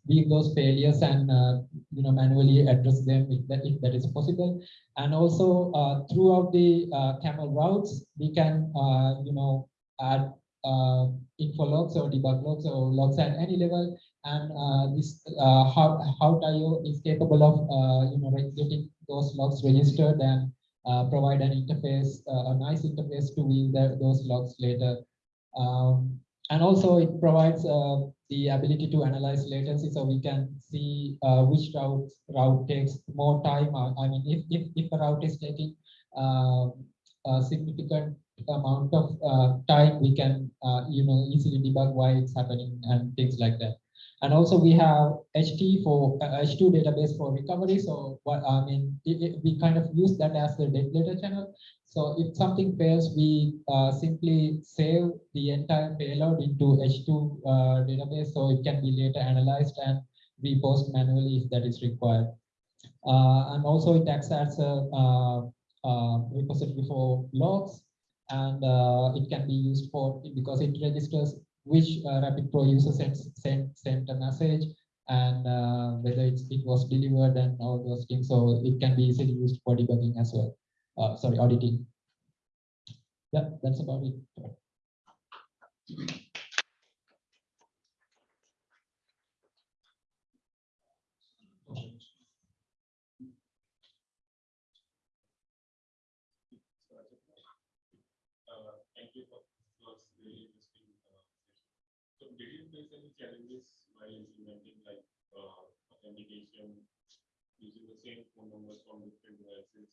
view those failures and uh, you know manually address them if that if that is possible. And also uh, throughout the uh, camel routes, we can uh, you know add uh, info logs or debug logs or logs at any level. And uh, this uh, Hawtio is capable of uh, you know getting those logs registered and uh, provide an interface, uh, a nice interface to view the, those logs later. Um, and also it provides uh, the ability to analyze latency so we can see which route route takes more time. I mean, if, if, if a route is taking significant amount of uh, time, we can uh, you know easily debug why it's happening and things like that. And also we have HT for uh, H2 database for recovery. So what I mean, it, it- we kind of use that as the data channel. So if something fails, we uh, simply save the entire payload into H2 uh, database, so it can be later analyzed and repost manually if that is required. Uh, and also it acts as a repository for logs, and uh, it can be used for because it registers which uh, Rapid Pro user sends sent sent a message and uh, whether it was delivered and all those things. So it can be easily used for debugging as well. Sorry, auditing. Yeah, that's about it. Uh, Thank you for, was really interesting. uh, session. So did you face any challenges while implementing like uh, authentication using the same phone numbers from different devices?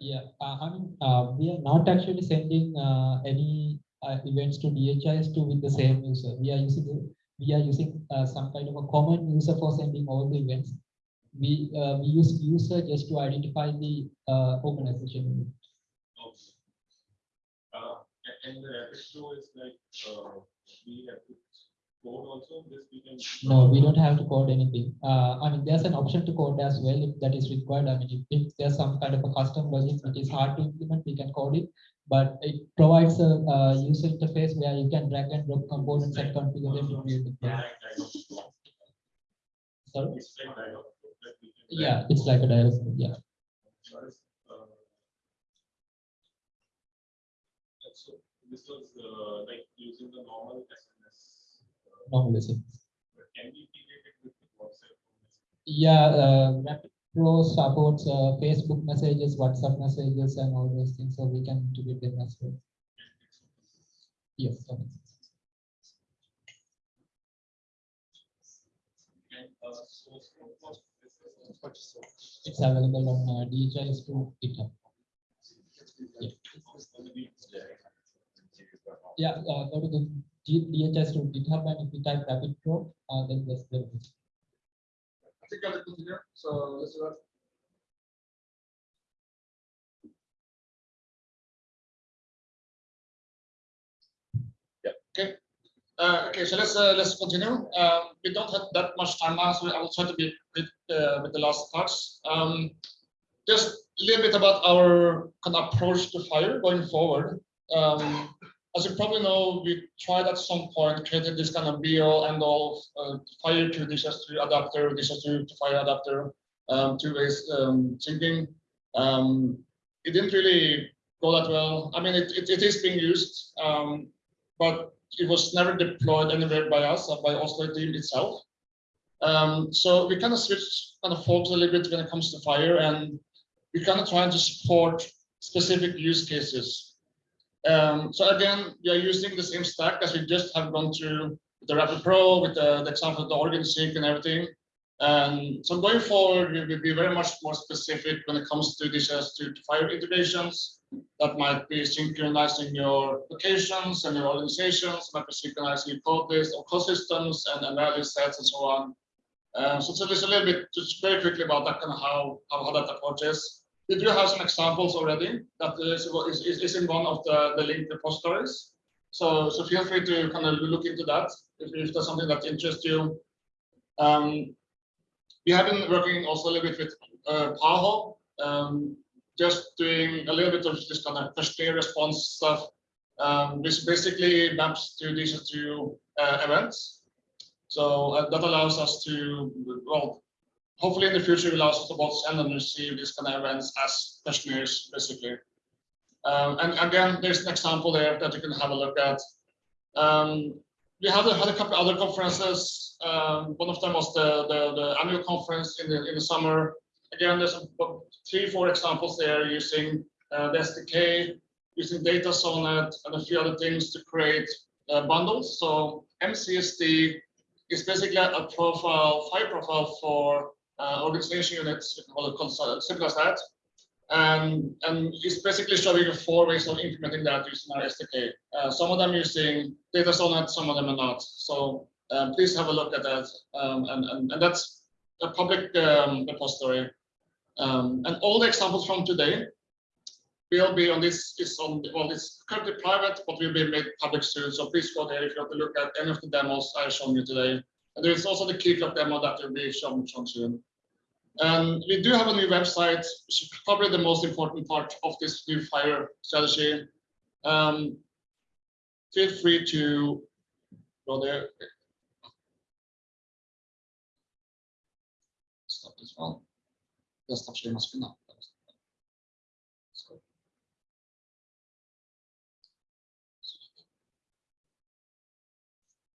Yeah, uh, I mean, uh, we are not actually sending uh, any uh, events to DHIS2 with the same user. We are using the- we are using uh, some kind of a common user for sending all the events. We uh, we use user just to identify the uh, organization. Okay. Uh, and the flow is like, uh, we have to code also, this we can. No, we don't have to code anything. Uh, I mean, there's an option to code as well if that is required. I mean, if, if there's some kind of a custom logic that is hard to implement, we can code it. But it provides a, uh user interface where you can drag and drop components and configure them. to create the. Sorry? It's like dialogue. that we can- Yeah, it's like a dialog, yeah. Uh, So this was uh, like using the normal yeah, uh, Pro supports uh, eh, Facebook messages, WhatsApp messages, and all those things, so we can integrate them as well. Yes. It's available on uh, DHIS2 GitHub. Yeah, yeah uh, go to the DHIS2 GitHub and if you type Rapid Pro, uh, then there's the. I'll continue, so let's. Yep. Okay, uh, okay, so let's, uh, let's continue. Um, we don't have that much time now, so I will try to be quick, uh, with the last parts. Um, just a little bit about our kind of approach to FHIR going forward. Um, as you probably know, we tried at some point creating this kind of be all and all uh, FHIR to DHIS2 adapter, DHIS2, to FHIR adapter, um, two ways um, thinking. Um, it didn't really go that well. I mean, it, it, it is being used, um, but it was never deployed anywhere by us, or by Oslo team itself. Um, so we kind of switched kind of focus a little bit when it comes to FHIR, and we kind of trying to support specific use cases. Um, so again, we are using the same stack as we just have gone through with the Rapid Pro, with the, the example of the organ sync and everything. And so going forward, we will be very much more specific when it comes to these as to, to FHIR integrations. That might be synchronizing your locations and your organizations, might be synchronizing your code base or code systems and, and value sets and so on. Um, so, so there's a little bit just very quickly about that kind of how, how, how that approach is. We do have some examples already that is, is, is- in one of the, the linked repositories. So, so feel free to kind of look into that if, if there's something that interests you. Um, we have been working also a little bit with uh, Paho, um, just doing a little bit of this kind of questionnaire response stuff, um, which basically maps to these two uh, events. So uh, that allows us to, well, hopefully in the future, us to both send and receive these kind of events as questionnaires, basically. Um, and again, there's an example there that you can have a look at. Um, we had had a couple other conferences. Um, one of them was the, the, the annual conference in the, in the summer. Again, there's three, four examples there using uh, the SDK, using DataSonnet and a few other things to create uh, bundles. So MCSD is basically a profile, file profile for uh, organization units, simple as that. And, and it's basically showing you four ways of implementing that using our SDK. Uh, some of them using DataSonnet, some of them are not. So um, please have a look at that. Um, and, and, and that's a public um, repository. Um, and all the examples from today will be on this, is on, well, it's currently private, but will be made public soon. So please go there if you want to look at any of the demos I've shown you today. And there is also the Keycloak demo that will be shown, shown soon. And we do have a new website, which is probably the most important part of this new FHIR strategy. Um, feel free to go there. Stop this one. Sharing my screen now.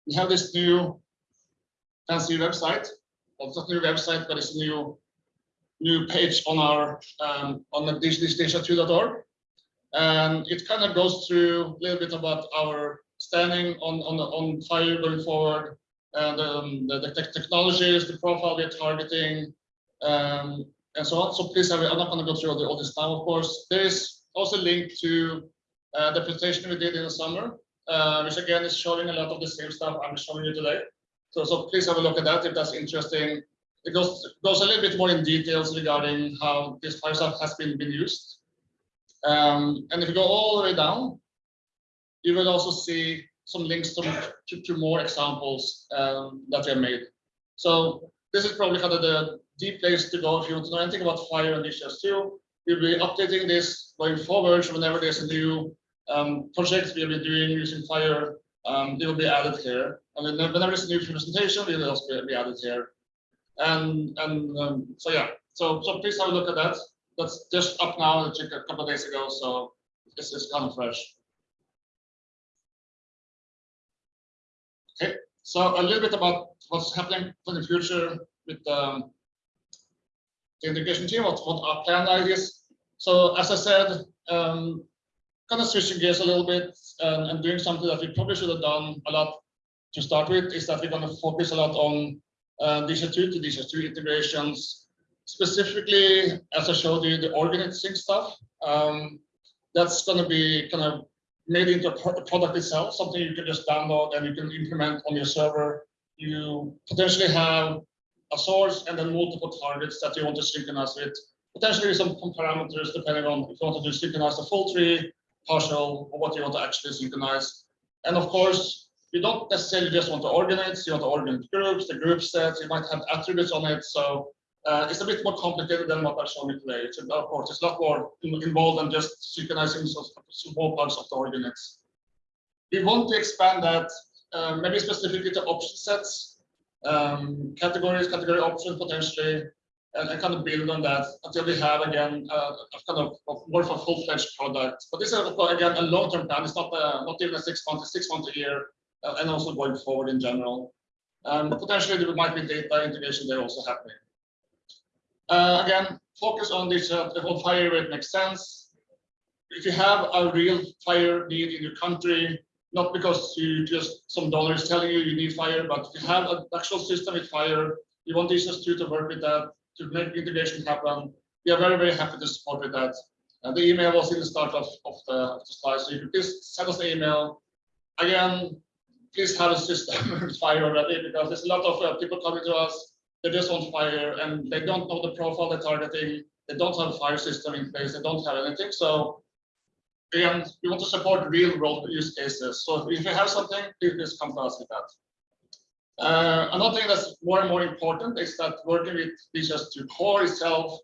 We have this new fancy website. Well, it's not a new website, but it's a new new page on our um, on the dhis2.org. And it kind of goes through a little bit about our standing on on on FHIR going forward, and um, the, the tech technologies, the profile we're targeting, um, and so on. So please, have, I'm not going to go through all, this now. Of course, there is also a link to uh, the presentation we did in the summer, uh, which again is showing a lot of the same stuff I'm showing you today. So, so please have a look at that if that's interesting. It goes, goes a little bit more in details regarding how this FHIR has been, been used. Um, and if you go all the way down, you will also see some links to, to, to more examples um, that we have made. So this is probably kind of the deep place to go if you want to know anything about FHIR and DHIS2. We'll be updating this going forward. Whenever there's a new um, project we'll be doing using FHIR, um, they will be added here. And then whenever there's a new presentation, it will also be added here. And and um, so yeah, so so please have a look at that. That's just up now, a couple of days ago, so this is kind of fresh. Okay, so a little bit about what's happening for the future with um, the integration team, what, what our plan is. So as I said, um, kind of switching gears a little bit and, and doing something that we probably should have done a lot to start with is that we're going to focus a lot on uh, DHIS2 to DHIS2 integrations. Specifically, as I showed you, the organizing stuff, um, that's going to be kind of made into a pro- product itself, something you can just download and you can implement on your server. You potentially have a source and then multiple targets that you want to synchronize with. Potentially some some parameters depending on if you want to do synchronize the full tree, partial, or what you want to actually synchronize. And of course, you don't necessarily just want to organize, you want to organize groups, the group sets, you might have attributes on it. So uh, it's a bit more complicated than what I've shown you today. It's, of course, it's a lot more involved than just synchronizing small parts of the ordinates. We want to expand that, uh, maybe specifically to option sets, um, categories, category options potentially, and, and kind of build on that until we have again uh, a kind of, of more of a full-fledged product. But this is again a long-term plan. It's not uh, not even a six months, six months a year, and also going forward in general. Um, potentially there might be data integration there also happening. Uh, again, focus on this uh, the whole FHIR rate makes sense. If you have a real FHIR need in your country, not because you just some dollars telling you you need FHIR, but if you have an actual system with FHIR, you want these two to work with that to make integration happen. We are very, very happy to support with that. And the email was in the start of, of, the, of the slide, so you can please send us the email. Again, please have a system FHIR already because there's a lot of uh, people coming to us. They just want FHIR and they don't know the profile they're targeting. They don't have a FHIR system in place. They don't have anything. So again, we want to support real world use cases. So if you have something, please come to us with that. Uh, another thing that's more and more important is that working with DHIS2 core itself,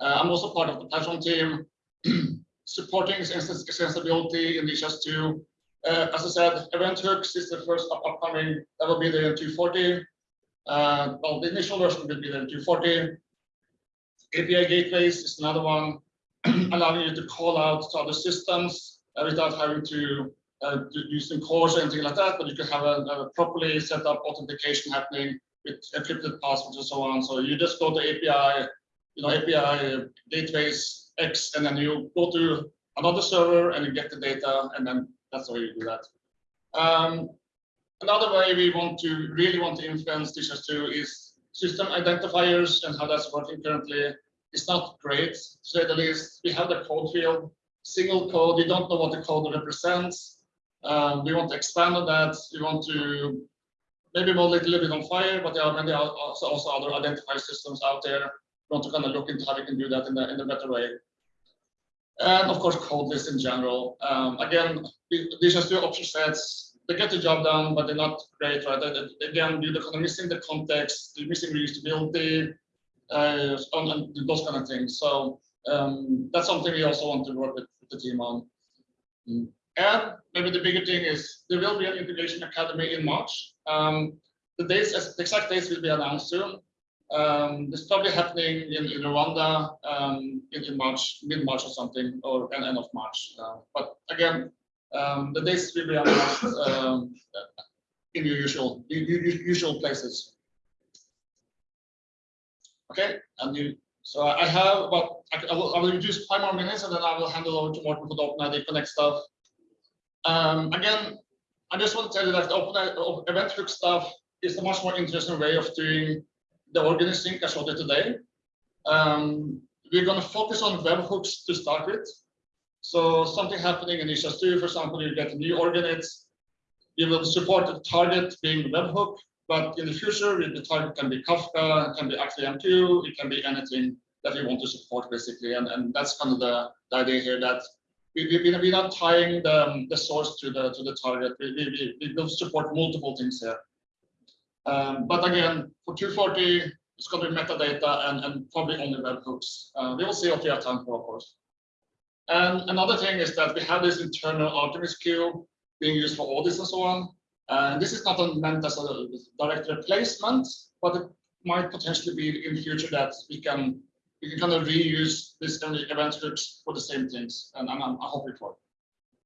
uh, I'm also part of the platform team, supporting extens- extensibility in DHIS2. Uh, as I said, event hooks is the first up- upcoming, that will be there in 240. Uh, well, the initial version will be there in 240. API gateways is another one, allowing you to call out to other systems uh, without having to uh, using CORS or anything like that, but you can have a, a properly set up authentication happening with encrypted passwords and so on. So you just go to API, you know, API gateways X, and then you go to another server and you get the data, and then that's how you do that. Um, another way we want to really want to influence this too is system identifiers and how that's working currently. It's not great, to say the least. We have the code field, single code. You don't know what the code represents. Um, we want to expand on that. We want to maybe more a little bit on FHIR, but there are many also, also other identifier systems out there. We want to kind of look into how we can do that in a, in a better way. And of course, code in general. Um, again, these are still option sets. They get the job done, but they're not great, right? They, again, you're kind of missing the context, you're missing reusability, uh, and, those kind of things. So um, that's something we also want to work with, with the team on. Mm. And maybe the bigger thing is there will be an integration academy in March. Um, the dates, the exact dates will be announced soon. Um, it's probably happening in, in Rwanda um, in, in March, mid March or something, or end, end of March. Uh, but again, um, the dates will be announced um, in your usual u- u- usual places. Okay, and you. So I have about I, will, I will use five more minutes, and then I will hand it over to Morten for the OpenID Connect stuff. Um, again, I just want to tell you that the open uh, event hook stuff is a much more interesting way of doing the organizing I showed you today. Um, we're going to focus on webhooks to start with. So something happening in DHIS2, for example, you get new org units. You will support the target being webhook, but in the future, the target can be Kafka, it can be ActiveMQ, it can be anything that you want to support basically. And, and that's kind of the, the idea here that we, we, we- we're not tying the, the source to the, to the target. We, we, we- we will support multiple things here. Um, but again, for 240, it's going to be metadata and, and probably only webhooks. Uh, we will see what we have time for, of course. And another thing is that we have this internal Artemis queue being used for audits and so on. And this is not meant as a direct replacement, but it might potentially be in future that we can we can kind of reuse this kind of event hooks for the same things, and I'm, I'm hoping for. it.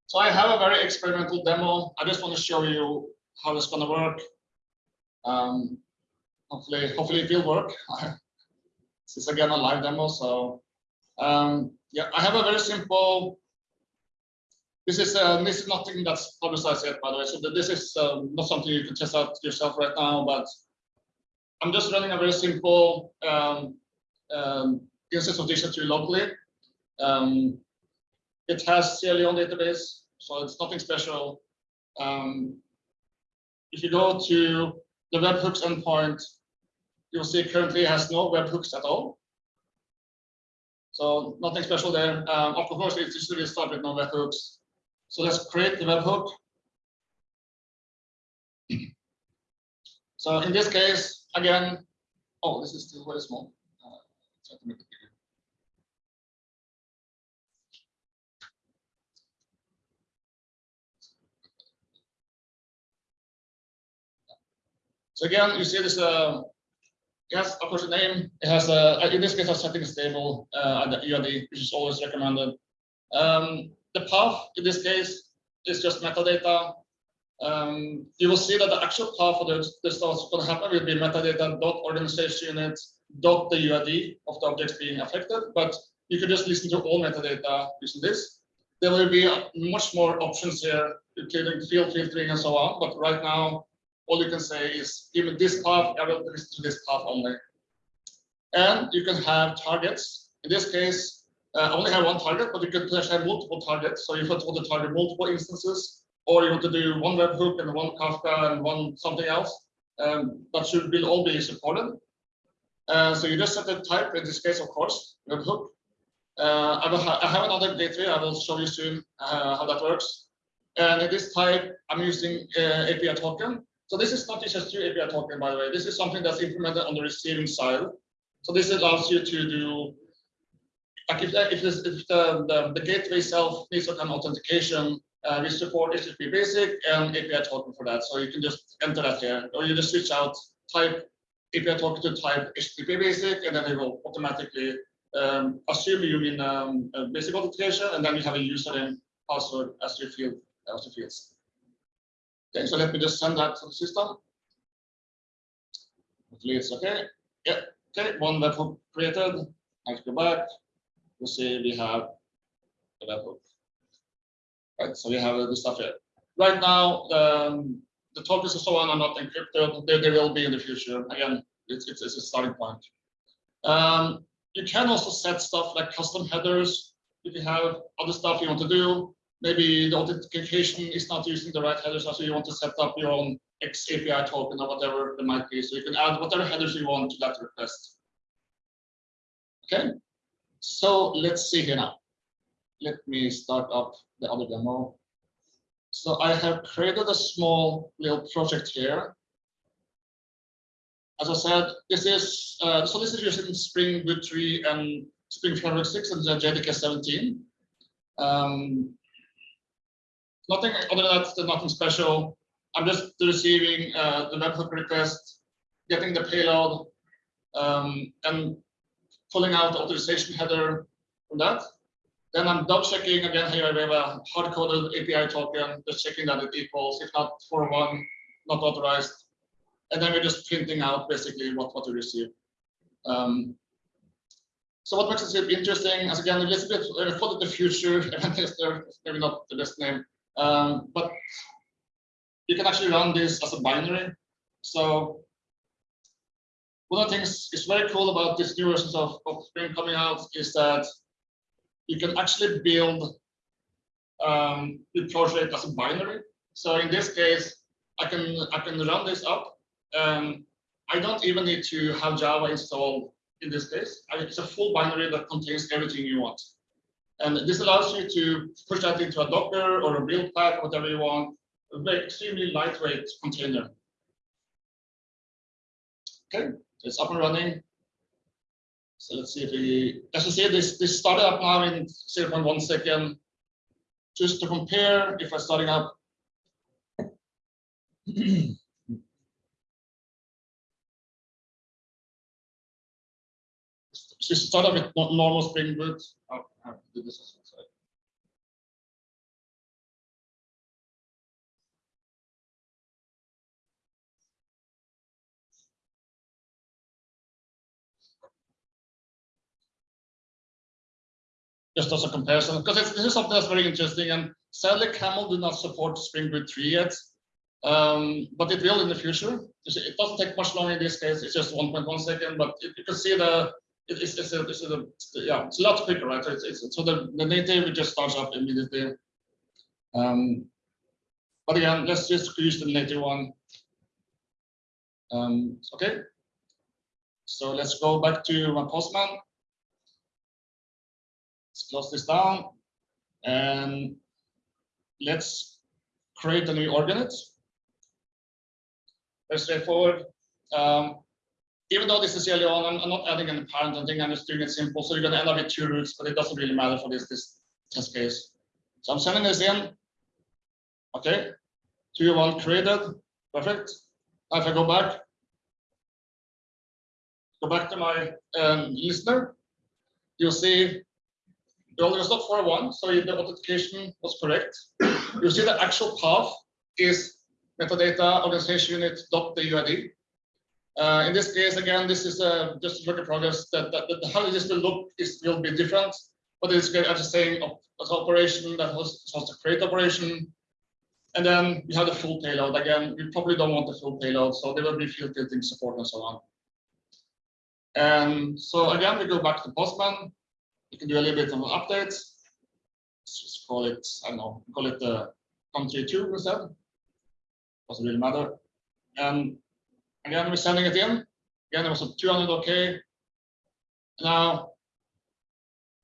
So I have a very experimental demo. I just want to show you how it's going to work. Um, hopefully, hopefully it will work. this is again a live demo, so um, yeah, I have a very simple. This is uh, this is nothing that's publicized yet, by the way. So this is um, not something you can test out yourself right now, but I'm just running a very simple um, um, instance of Dictionary locally. Um, it has Sierra Leone database, so it's nothing special. Um, if you go to the webhooks endpoint, you'll see currently has no webhooks at all. So nothing special there. Um, of course, it's usually start with no webhooks. So let's create the webhook. So in this case, again, oh, this is still very small. Uh, try to make it bigger. So again, you see this, uh, yes, of course, the name, it has a, in this case, a setting stable, uh, and the UID, which is always recommended. Um, the path in this case is just metadata. Um, you will see that the actual path for the, the that's going to happen will be metadata dot organization unit dot the UID of the objects being affected, but you could just listen to all metadata using this. There will be much more options here, including field filtering and so on, but right now, all you can say is, me this path, I will listen to this path only. And you can have targets. In this case, uh, only have one target, but you could potentially have multiple targets. So if you want to target multiple instances, or you want to do one webhook and one Kafka and one something else, um, that should be all be supported. Uh, so you just set the type, in this case, of course, webhook. Uh, I, ha I have another gateway, I will show you soon uh, how that works. And in this type, I'm using uh, API token. So this is not just two API token, by the way. This is something that's implemented on the receiving side. So this allows you to do, like if, the, if, this, if the, the, the gateway itself needs some kind of authentication, uh, we support HTTP basic and API token for that. So you can just enter that here, or you just switch out type API token to type HTTP basic, and then it will automatically um, assume you mean um, basic authentication, and then you have a username, password as your field, as your fields. Okay, so let me just send that to the system. Hopefully it's okay. Yeah, okay, one webhook created. Let's go back. We'll see we have the webhook. Right, so we have the stuff here. Right now, um, the tokens and so on are not encrypted. They, they will be in the future. Again, it's, it's, it's a starting point. Um, you can also set stuff like custom headers. If you have other stuff you want to do, maybe the authentication is not using the right headers, so you want to set up your own X API token or whatever it might be. So you can add whatever headers you want to that request. Okay, so let's see here now. Let me start up the other demo. So I have created a small little project here. As I said, this is uh, so this is using Spring Boot 3 and Spring Framework 6 and the JDK 17. Um, nothing other than that, there's nothing special. I'm just receiving uh, the webhook request, getting the payload, um, and pulling out the authorization header from that. Then I'm double checking again here we have a hard coded API token, just checking that it equals, if not for one, not authorized. And then we're just printing out basically what, what we receive. Um, so what makes it interesting, as again, bit, uh, it the future event maybe not the best name, um, but you can actually run this as a binary. So one of the things is very cool about this new versions of, of Spring coming out is that you can actually build um, the project as a binary. So in this case, I can I can run this up. Um, I don't even need to have Java installed in this case. It's a full binary that contains everything you want. And this allows you to push that into a Docker or a build pack, whatever you want, a very extremely lightweight container. Okay, it's up and running. So let's see if we, as you see, this, this started up now in 0.1 second. Just to compare, if I'm starting up. So start up with normal Spring Boot. Oh, have just as a comparison, because this is something that's very interesting. And sadly, Camel do not support Spring Boot 3 yet. Um, but it will in the future. It doesn't take much longer in this case. It's just 1.1 second, but you can see the it's, it's, a, it's a, yeah, it's a lot right? So it's, it's so the, the native just starts up immediately. Um, but again, let's just use the native one. Um, okay. So let's go back to my postman. Let's close this down and let's create a new org unit. Very straightforward. Um, even though this is early on, I'm, I'm not adding any parent or er anything, I'm just doing it simple. Er so you're gonna end up with two roots, but it doesn't really matter for this, this test case. So I'm sending this in. Okay, two, one created, perfect. If I go back, go back to my um, listener, you'll see well, it was not for one, so the authentication was correct. You see the actual path is metadata organization unit dot the UID. Uh, in this case, again, this is uh, just a work in progress. That, that, that how this will look is will be different, but it's good as a of as operation that was was the create operation. And then we have the full payload. Again, we probably don't want the full payload, so there will be field filtering support and so on. And so again, we go back to Postman. You can do a little bit of an update. Let's just call it, I don't know, call it the country two instead. Doesn't really matter. And again, we're sending it in. Again, it was a 200 OK. Now,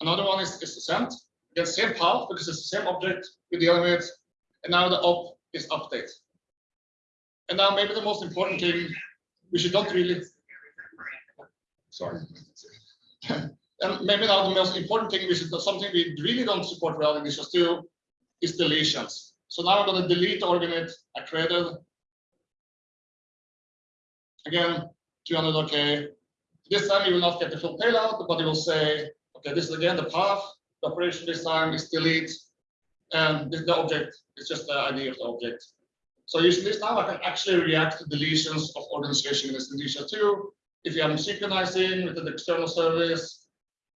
another one is, is sent. Again, same path because it's the same object we're dealing with. And now the op is update. And now maybe the most important thing, we should not really. Sorry. And maybe now the most important thing, which is something we really don't support well in Visual Studio, is deletions. So now I'm going to delete the org unit I created. Again, 200 OK. This time you will not get the full payload, but it will say, okay, this is again the path. The operation this time is delete, and this, the object is just the ID of the object. So using this now, I can actually react to deletions of organization in DHIS2. If you have synchronizing with an external service,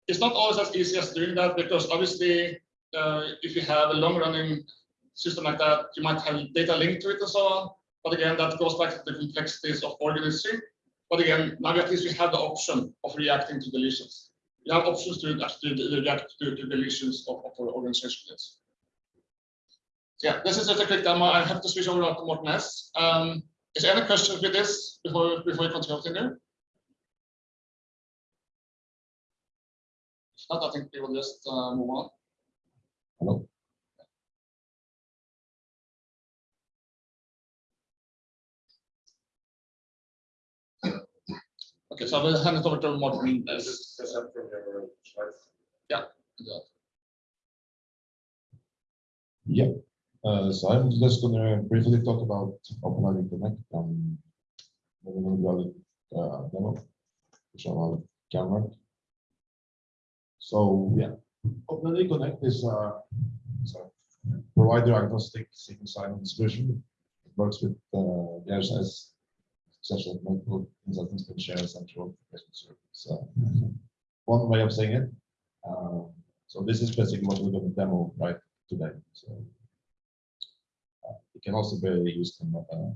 it's not always as easy as doing that because obviously, uh, if you have a long-running system like that, you might have data linked to it and so on. But again, that goes back to the complexities of organizing. But again, now at least we have the option of reacting to deletions. We have options to actually react to, to deletions of, of our organization units. Yeah, this is just a quick demo. I have to switch over to Morten S. Um, is there any questions with this before before we continue? If not, I think we will just uh, move on. Hello. Okay, so I will hand it over to Morten. S. Just present from your slides. Yeah. Yeah, uh, so I'm just gonna briefly talk about OpenID Connect and moving on to the uh, demo, which i on camera. So, yeah, OpenID Connect is a so provider agnostic single sign-on solution. It works with uh, the RSS such as multiple consultants can share a central application service. So one way of saying it. Uh, so this is basically what we're going to demo right today. So uh, it can also be used in uh,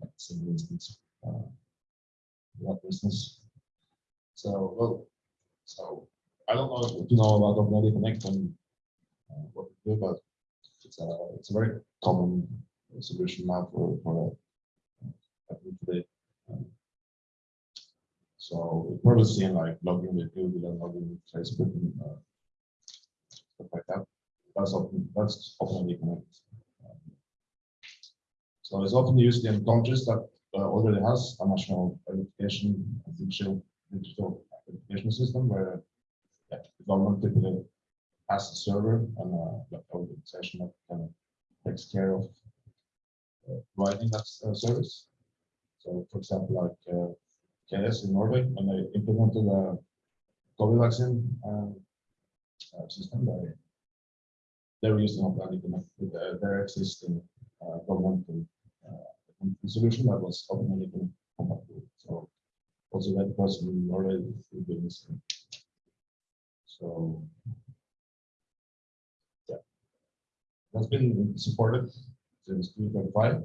like single instance. Uh, what instance? So well, so I don't know if you know about OpenID Connect and uh, what we do, but it's a it's a very common solution now for for today. So probably seen like logging with Google and logging with Facebook and uh, stuff like that. That's often that's often connect. Um, so it's often used in countries that uh, already has a national and digital digital identification system where yeah, the government typically has a server and a organization that kind of takes care of uh, providing that uh, service. So, for example, like uh, in Norway, when they implemented the COVID vaccine uh, uh, system, they they were using with their, their existing uh, governmental uh, solution that was Connect compatible. So, also that person in Norway will be missing. So, yeah, that's been supported since 2005.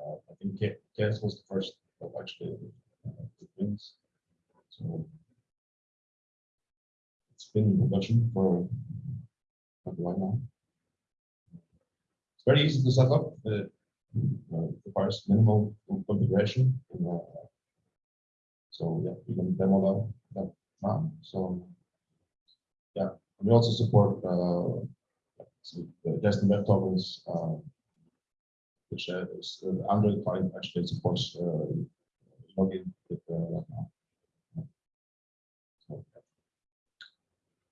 Uh, I think KS was the first actually uh, did wins. So it's been in production for a while now. It's very easy to set up. Uh, requires minimal configuration. and, uh, So yeah, we can demo that, that now. So yeah, we also support uh, so the Destin Web Tokens, uh, which uh, is the Android client actually supports uh, login with uh, that now.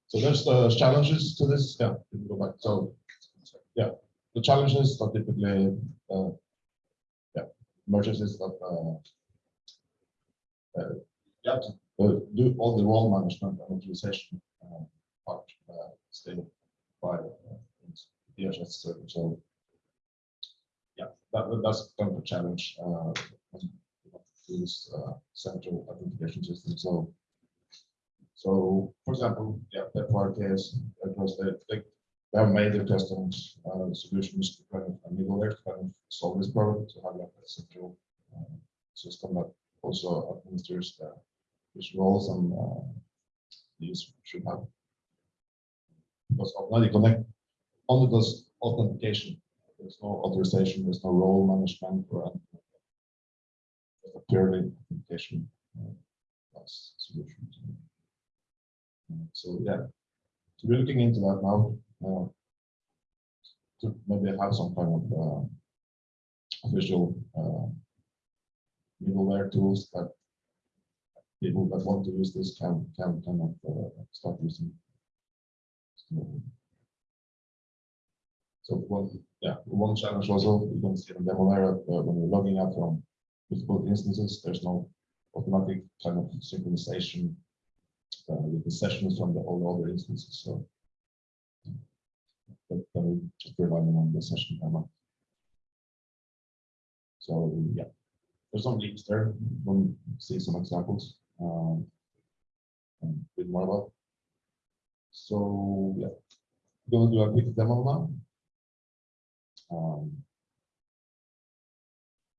So. There's the challenges to this, yeah, go back, so, yeah, the challenges are typically, uh, yeah, mergers is that, uh, uh, you have to uh, do all the role management and utilization, uh, part, uh, still by, uh, DHS so. That, that's kind of a challenge, uh, use, uh, central authentication system, so. So, for example, yeah, that part is, of course, they, they, have made their custom, uh, solutions to kind of middleware to kind of solve this problem, to have like a central, uh, system that also administers the, which roles and, uh, these should have. Because Already Connect only does authentication. There's no authorization, there's no role management or anything like that. A purely authentication uh, solution. So yeah, so we're looking into that now. uh, To maybe have some kind of uh, official uh, middleware tools that people that want to use this can can kind of uh, start using. So- so one, yeah, one challenge was also, you can see in demo there, uh, when you're logging out from multiple instances, there's no automatic kind of synchronization uh, with the sessions from the all other instances, so. But then we just relying on the session timer. So, yeah, there's some links there, we'll see some examples. um, And read more about. So, yeah, gonna do a quick demo now. Um,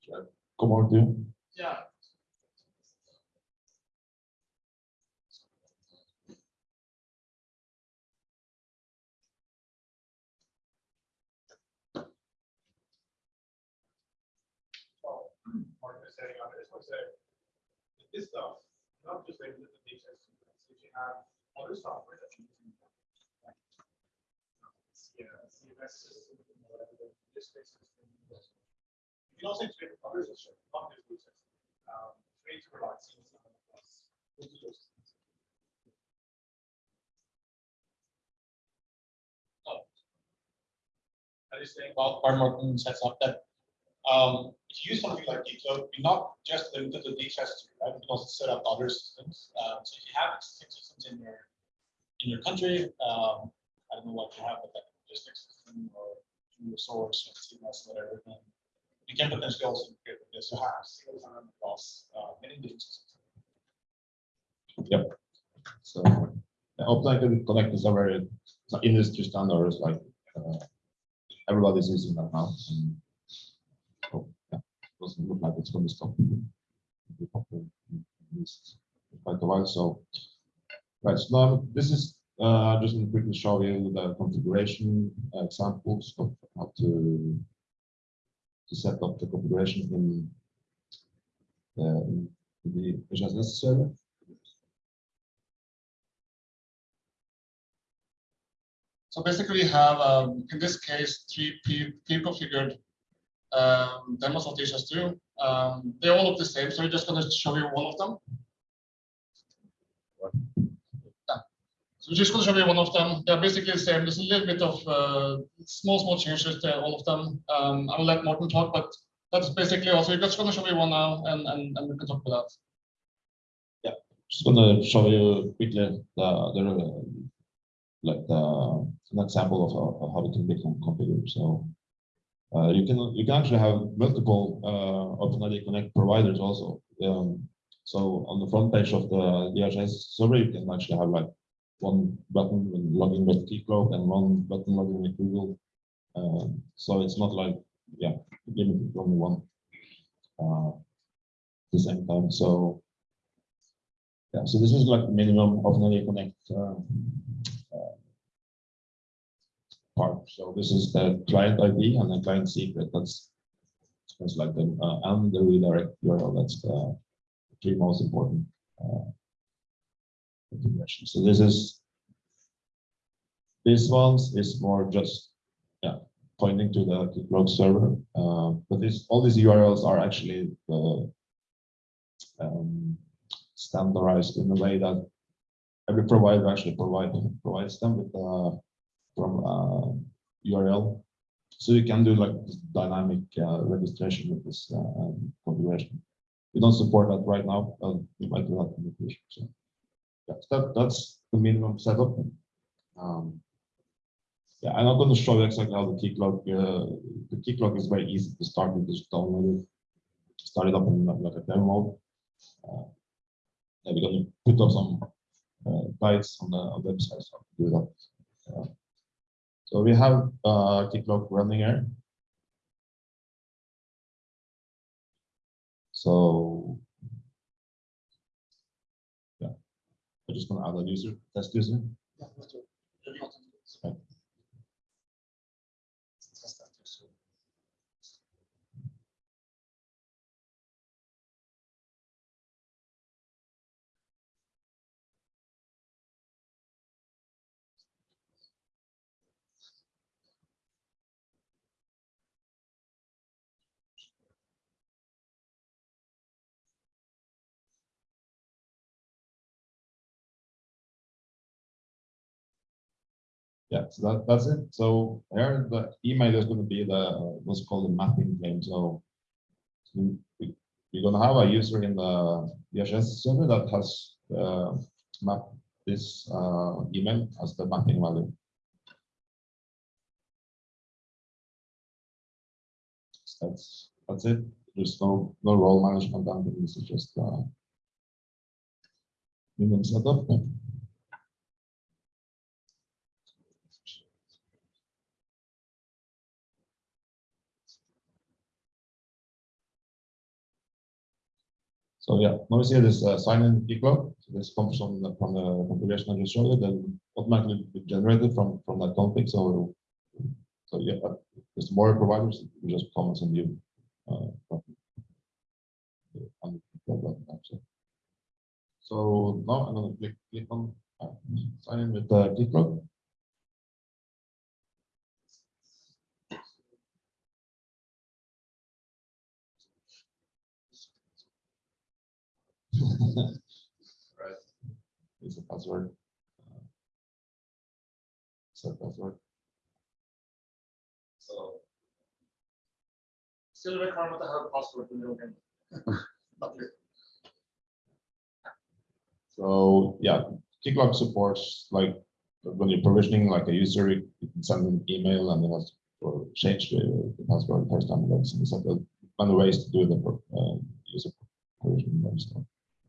should Come on, do. Yeah. Mark is saying, I just want to say, that this stuff, not just like the data, if you have other software that you can. Yeah, CMS system, whatever, the logistics system. You can also integrate others, as not just. Um. I Morten sets up that, um, if you use something like Decode, you're not just limited to DHS, right? You can also set up other systems. Um, so if you have existing systems in your, in your country, um, I don't know what you have, but like logistics system or human resource or CMS, whatever, then you can potentially also create this to have single sign across, uh, many different systems. So, yeah, Open Connect is a very, industry standards, like, uh, everybody's using that now. and, oh, yeah, Doesn't look like it's stop. Popular at least Quite a while, so. Right, so now this is, uh, just going to quickly show you the configuration uh, examples of how to. To set up the configuration in. Uh, in the HSS server. So basically we have, um, in this case, three pre- pre-configured um, demos of DHIS2. Um, they all look the same, so we're just gonna show you one of them. So we're just gonna show you one of them. They're basically the same. There's a little bit of uh, small, small changes to all of them. Um, I will let Morten talk, but that's basically also, we're just gonna show you one now and, and, and we can talk about that. Yeah, just gonna show you quickly the, the, like the, an example of, how- of how it can be con- configured, so. Uh, you can, you can actually have multiple, uh, OpenID Connect providers also. Um, so on the front page of the DHS server, you can actually have like one button with login with Keycloak and one button login with Google. Um, so it's not like yeah, limited only one. Uh, the same time, so. Yeah, so this is like the minimum of any connect. uh, uh, Part, so this is the client ID and the client secret, that's. That's like the, uh, and the redirect URL, that's the three most important. uh, configuration. So this is. This ones is more just, yeah, pointing to the Keycloak server, uh, but this, all these URLs are actually the. Um, standardized in a way that every provider actually provide, provides them with, uh, from, uh, URL. So you can do like dynamic, uh, registration with this, uh, um, configuration. We don't support that right now, but we might do that in the future, so. Yeah, that, that's the minimum setup. Um, yeah, I'm not going to show you exactly how the Keycloak, uh, the Keycloak is very easy to start with, just download it. Start it up in like a demo. Uh, yeah, we're gonna put up some uh, guides on the on website so to do that. So we have uh, Keycloak running here. So. I'm just gonna add a user, test user. Yeah, let's do it. Maybe not. Right. Yeah, so that, that's it. So here the email is gonna be the, what's called the mapping claim, so. You're gonna have a user in the DHS server that has, uh, mapped this, uh, email as the mapping value. So That's, that's it. There's no, no role management, and this is just, uh. Minimum setup. So yeah, now we see this uh, sign in equal. So this comes from the, from the configuration I just showed you, then automatically be generated from, from that config. So, so yeah, uh, there's more providers, we just you. uh, on button, actually. So now I'm gonna click, click on, uh, sign in with the Keycloak. Right. Is a password. uh, Set password. So. Still requirement to have a password in. Here. So, yeah, Keycloak supports like when you're provisioning like a user, you can send an email and then has to change the the password first time. That's and other ways to do the uh, user provisioning and stuff.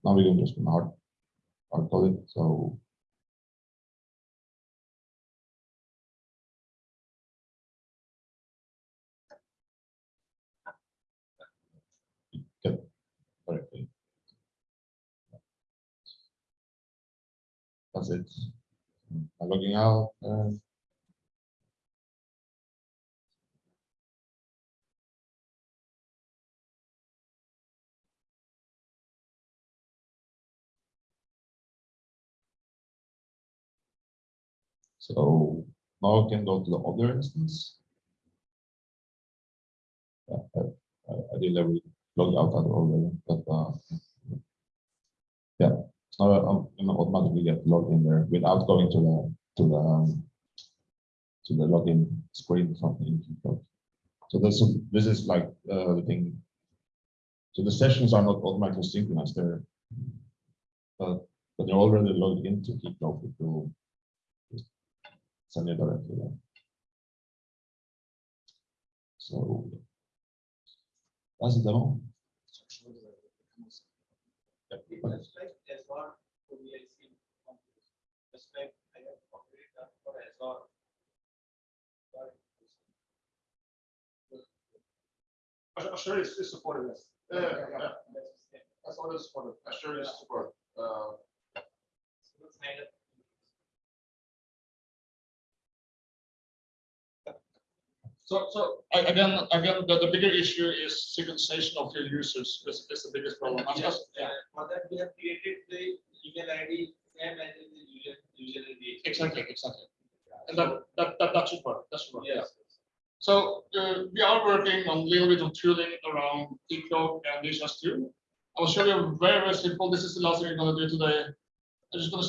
Now we can just hard hard code it, so. That's it. I'm logging out. uh, So now I can go to the other instance. Yeah, I, I- did already log out already, but, uh. Yeah, so I'm gonna automatically get logged in there without going to the, to the, um. To the login screen Keycloak. So this is, this is like, uh, the thing. So the sessions are not automatically synchronized there. But, but they're already logged into Keycloak, it will send it directly. So. That's the demo. Azure is is supported, yes. Yeah, yeah, yeah. That's already supported. Azure is support. Uh, So, so I- again, again, the, the bigger issue is synchronization of your users is, is the biggest problem. Yes, just- uh, For that, we have created the email ID, same as the user, user ID. Exactly, exactly. And that, that, that, that should work, that should work, yeah. So, uh, we are working on a little bit of tooling around Keycloak and DHIS two. I will show you very, very simple, this is the last thing I'm gonna do today. I'm just gonna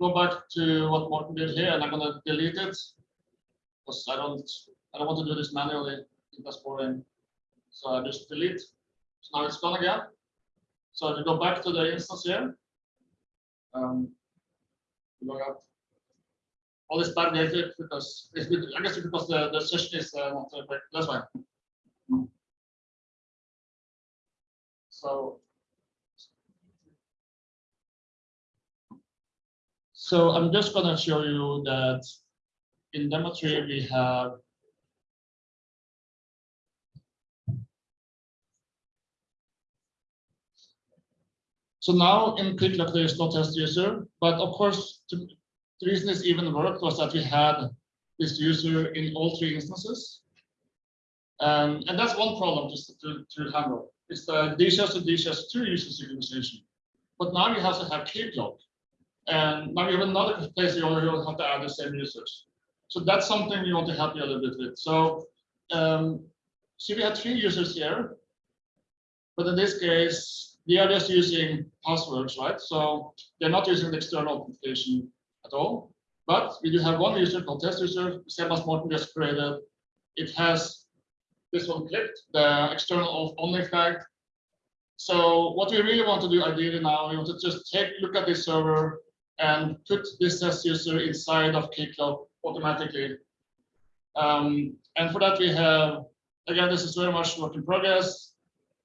go back to what Morten did here, and I'm gonna delete it. Because I don't, I don't want to do this manually, I think that's boring. So I just delete, so now it's gone again. So if you go back to the instance here. Um, log out. All this bad data because it's, I guess because the, the session is uh, not, uh, that's fine. So. So I'm just gonna show you that in demo three, we have So now in Keycloak, there is no test user, but of course, to- the reason this even worked was that we had this user in all three instances. Um, and that's one problem to, to, to handle. It's the DSS to DSS two user synchronization. But now you have to have Keycloak. And now you have another place you only have to add the same users. So that's something we want to help you a little bit with. So, um, see, we had three users here. But in this case, they are just using passwords, right? So they're not using the external authentication at all. But we do have one user called test user, same as just created. It has this one clicked, the external only flag. So what we really want to do ideally now, we want to just take a look at this server and put this test user inside of Keycloak automatically. Um, and for that we have, again, this is very much work in progress.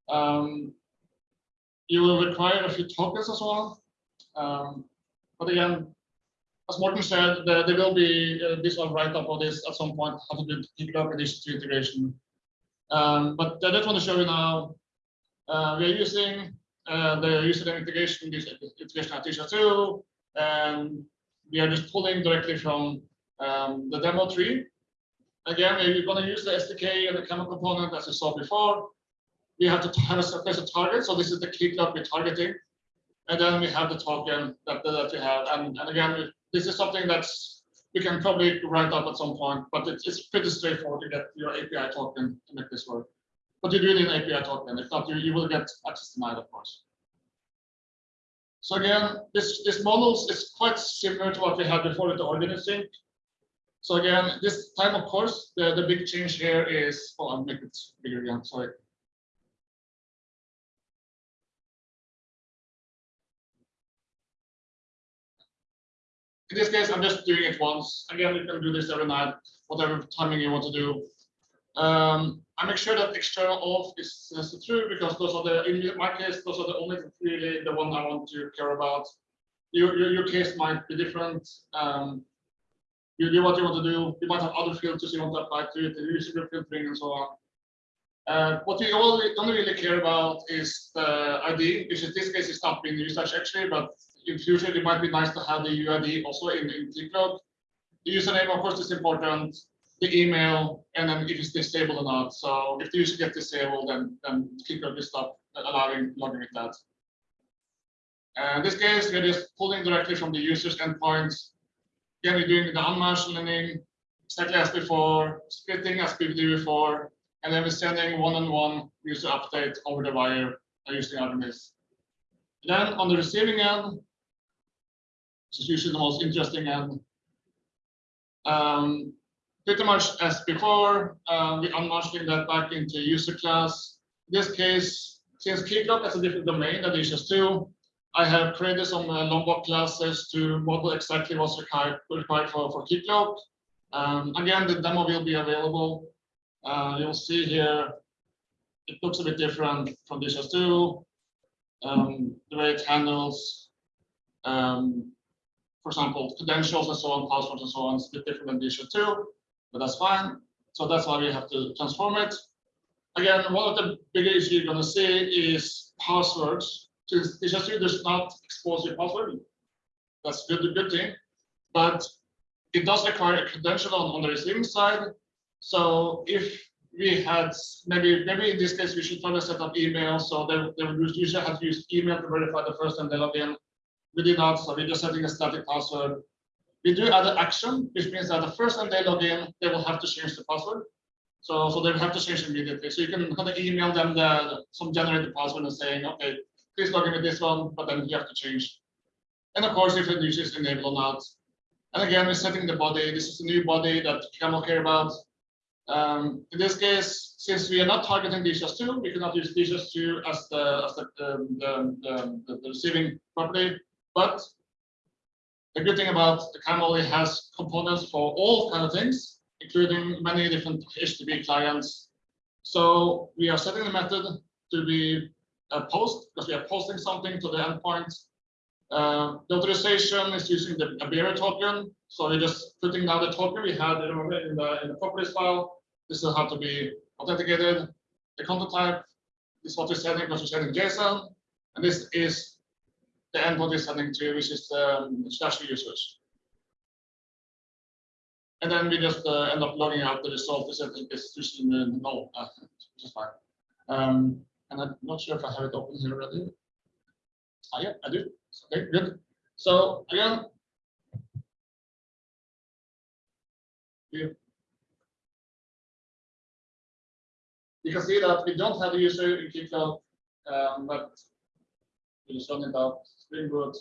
Um, you will require a few tokens as well. Um, but again, as Morten said, there, there will be uh, this one write up of this at some point, how to do to integration. Um, but I just want to show you now, uh, we are using uh, the user integration, this integration at DHIS2, and we are just pulling directly from um, the demo tree. Again, we're going to use the SDK and the Camel component as we saw before. We have to have a a target, so this is the Keycloak we're targeting. And then we have the token that, that we have. And, and again, this is something that's we can probably write up at some point, but it's, it's pretty straightforward to get your API token to make this work. But you do need an API token. If not, you, you will get access denied, of course. So again, this, this models is quite similar to what we had before with the organism. So again, this time, of course, the, the big change here is, oh, I'll make it bigger again, sorry. In this case, I'm just doing it once. Again, you can do this every night, whatever timing you want to do. Um, I make sure that external auth is true because those are the, in my case, those are the only really the one I want to care about. Your, your, your case might be different. Um, you do what you want to do. You might have other filters you want to apply to it, the user filtering and so on. Uh, what we all don't really care about is the ID, which in this case is not being used actually, but in future it might be nice to have the UID also in, in Keycloak. The username, of course, is important. The email, and then if it's disabled or not. So if the user gets disabled, then then Keycloak will stop allowing logging with that. Uh, in this case, we're just pulling directly from the user's endpoints. Again, we're doing the unmarshalling exactly as before, splitting as we did before, and then we're sending one-on-one user update over the wire uh, using Artemis. Then on the receiving end, which is usually the most interesting and um, pretty much as before, uh, we unmarshalling that back into user class. In this case, since Keycloak has a different domain than DHIS2, I have created some uh, Lombok classes to model exactly what's required, required for, for Keycloak. Um, again, the demo will be available. Uh, you'll see here, it looks a bit different from DHIS2. Um, the way it handles, um, for example, credentials and so on, passwords and so on, it's a bit different than DHIS2 but that's fine. So that's why we have to transform it. again, one of the bigger issues you're gonna see is passwords. Just you does not expose your password. That's good, a good thing, but it does require a credential on, on the receiving side. So if we had, maybe, maybe in this case, we should probably set up email, so they, they would usually have to use email to verify the first time they log in. We did not, so we're just setting a static password. We do add an action, which means that the first time they log in, they will have to change the password. So, so they will have to change immediately. So you can kind of email them the, some generated password and saying, okay, please log in with this one, but then you have to change. And of course, if the user is enabled or not. And again, we're setting the body. This is a new body that Camel care about. Um, in this case, since we are not targeting DHIS2, we cannot use DHIS2 as the as the, the, the, the, the receiving property. But the good thing about the Camel, it has components for all kind of things, including many different HTTP clients. So we are setting the method to be a post because we are posting something to the endpoint. Uh, the authorization is using the bearer token. So we're just putting down the token we had remember, in the in the properties file. This is how to be authenticated. The content type is what we're setting because we're setting JSON. And this is the endpoint we're setting to, which is um, slash users. And then we just uh, end up logging out the result. Is just in the null, uh, which is fine. Um, and I'm not sure if I have it open here already. Ah, yeah, I do. Okay, good. So again, you, can see that we don't have the user in Keycloak, um, but just run it out, Spring Boot.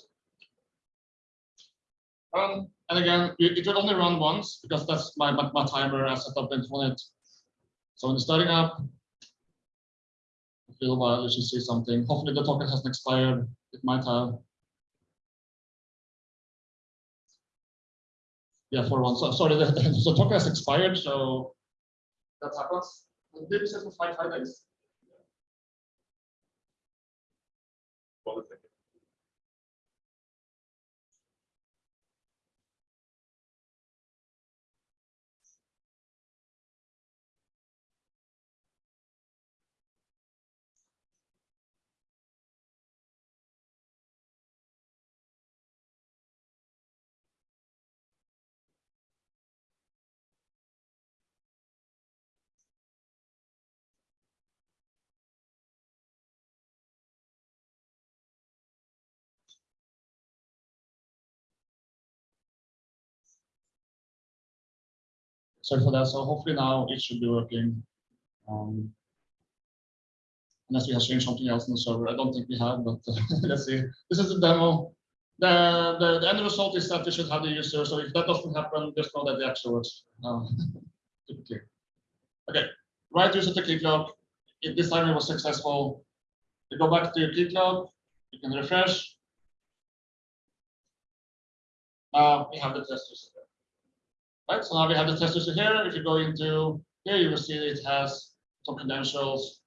And again, it, will only run once because that's my, my, my timer I set up on it. So when it's starting up, a little while, you should see something. Hopefully the token hasn't expired. It might have. Yeah, for one. So sorry, the, the token has expired, so that happens. We set for five, five days? Sorry for that. So hopefully now it should be working. Um, unless we have changed something else in the server. I don't think we have, but uh, let's see. This is the demo. The, the, the end result is that we should have the user. So if that doesn't happen, just know that the actual works. Um. Okay, right user to Keycloak. If this time it was successful, you go back to your Keycloak, you can refresh. Now we have the test user. Right, so now we have the test user here. If you go into here, you will see it has some credentials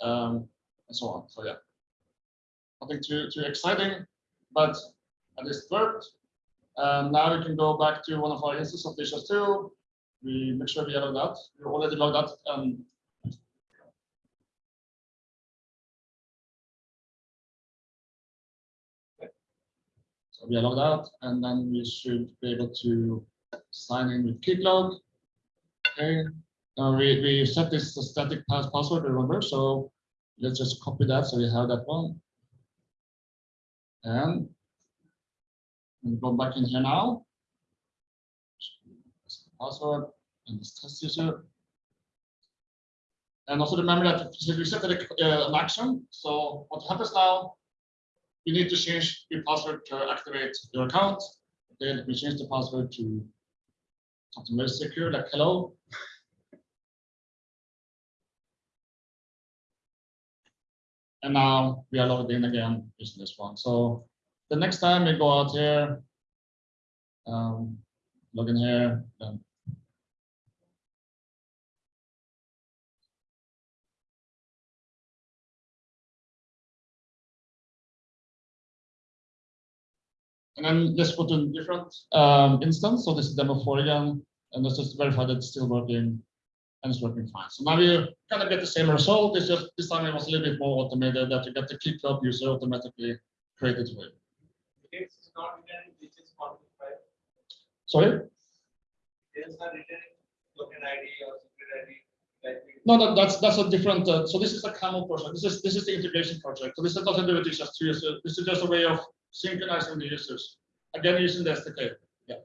um, and so on. So yeah, nothing too too exciting, but at least worked. And now we can go back to one of our instances of DHIS2. We make sure we logged that. We already logged that Um, so we allow that, and then we should be able to sign in with Keycloak. Okay, now we, we set this static pass password, remember, so let's just copy that so we have that one. And we go back in here now. Password and this test user. And also remember that we set uh, an action. So what happens now, you need to change your password to activate your account. Let me change the password to very secure, like hello. And now we are logged in again using this one. So the next time we go out here, um, log in here, then And then let's go to a different um, instance. So this is demo four again, and let's just verify that it's still working. and it's working fine. So now you kind of get the same result. It's just this time it was a little bit more automated that you get the club user automatically created for you. It's not written, which is quantified. Sorry? Details are written token ID or secret ID. No, that, that's, that's a different, uh, so this is a camel project. This is, this is the integration project. So this has nothing to do with DHIS2 users. This is just a way of synchronizing the users. Again, using the SDK. Yeah.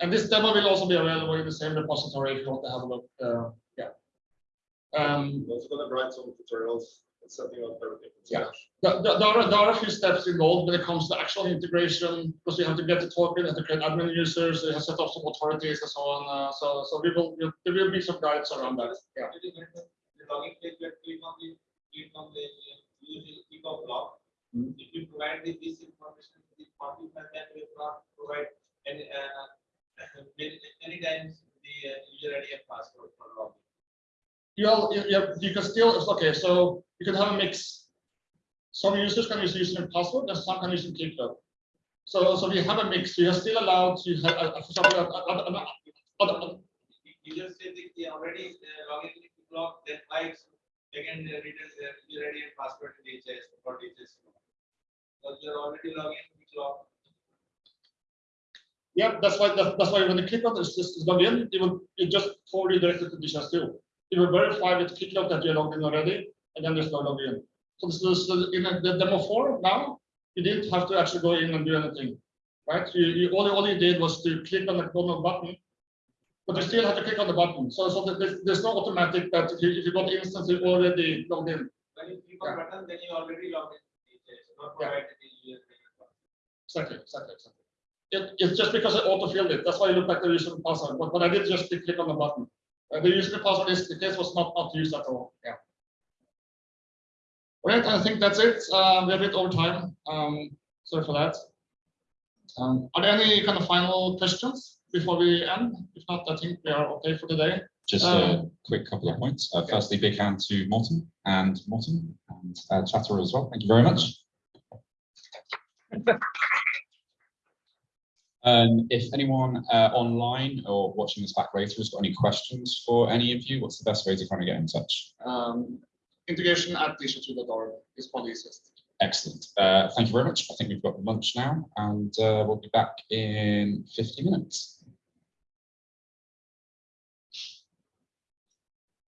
And this demo will also be available in the same repository if you want to have a look. Uh, yeah. Um, Also gonna write some tutorials and setting up everything. from Yeah. There, there there are, there are a few steps involved when it comes to actual integration, because you have to get the token, you have to create admin users, you have to set up some authorities and so on. Uh, so, so we will, we'll- there will be some guides around that. Yeah. Actually, when the the login page, you have to click on the, click on the, uh, use the click of log. Mhm. If you provide the- this information, to the quantifier, then will not provide any, uh, many, times the uh, user ID and password for login. You you, you- you can still, it's okay, so you can have a mix. Some users can use username and password and some can use code. So, so we have a mix, you're still allowed to have, uh, for example, uh, You just say that they already uh, login in the log, then why again uh, written there, user ID and password in DHIS for DHIS. Because you're already logging in the log. Yeah, that's why, that's, that's why when you click on this, this is log in, it will, it just forward you directly to this two. It will verify with Keycloak that you're logged in already, and then there's no login. So this is, in the demo four now, you didn't have to actually go in and do anything, right? You, you, all, all you did was to click on the normal button, but you still have to click on the button. So, so there's, there's no automatic that if you, if you got the instance, you already logged in. When you click on button, then you already logged in not Yeah. provided the user ID and password. Exactly, exactly, exactly. It, it's just because I auto-filled it, that's why it looked like the user password, but, but I did just click on the button. Uh, the user password is, the case was not, not used at all, yeah. All right, I think that's it, uh, we're a bit over time, um, sorry for that. Um, are there any kind of final questions before we end? If not, I think we are okay for today. Just a Um, quick couple of points. Uh, firstly, big hand to Morten and Morten and uh, Chatterer as well. Thank you very much. Um, if anyone uh, online or watching this back later has got any questions for any of you, what's the best way to kind of get in touch? Um, integration at org is probably easiest. Excellent. Uh, thank you very much. I think we've got lunch now and uh, we'll be back in 50 minutes.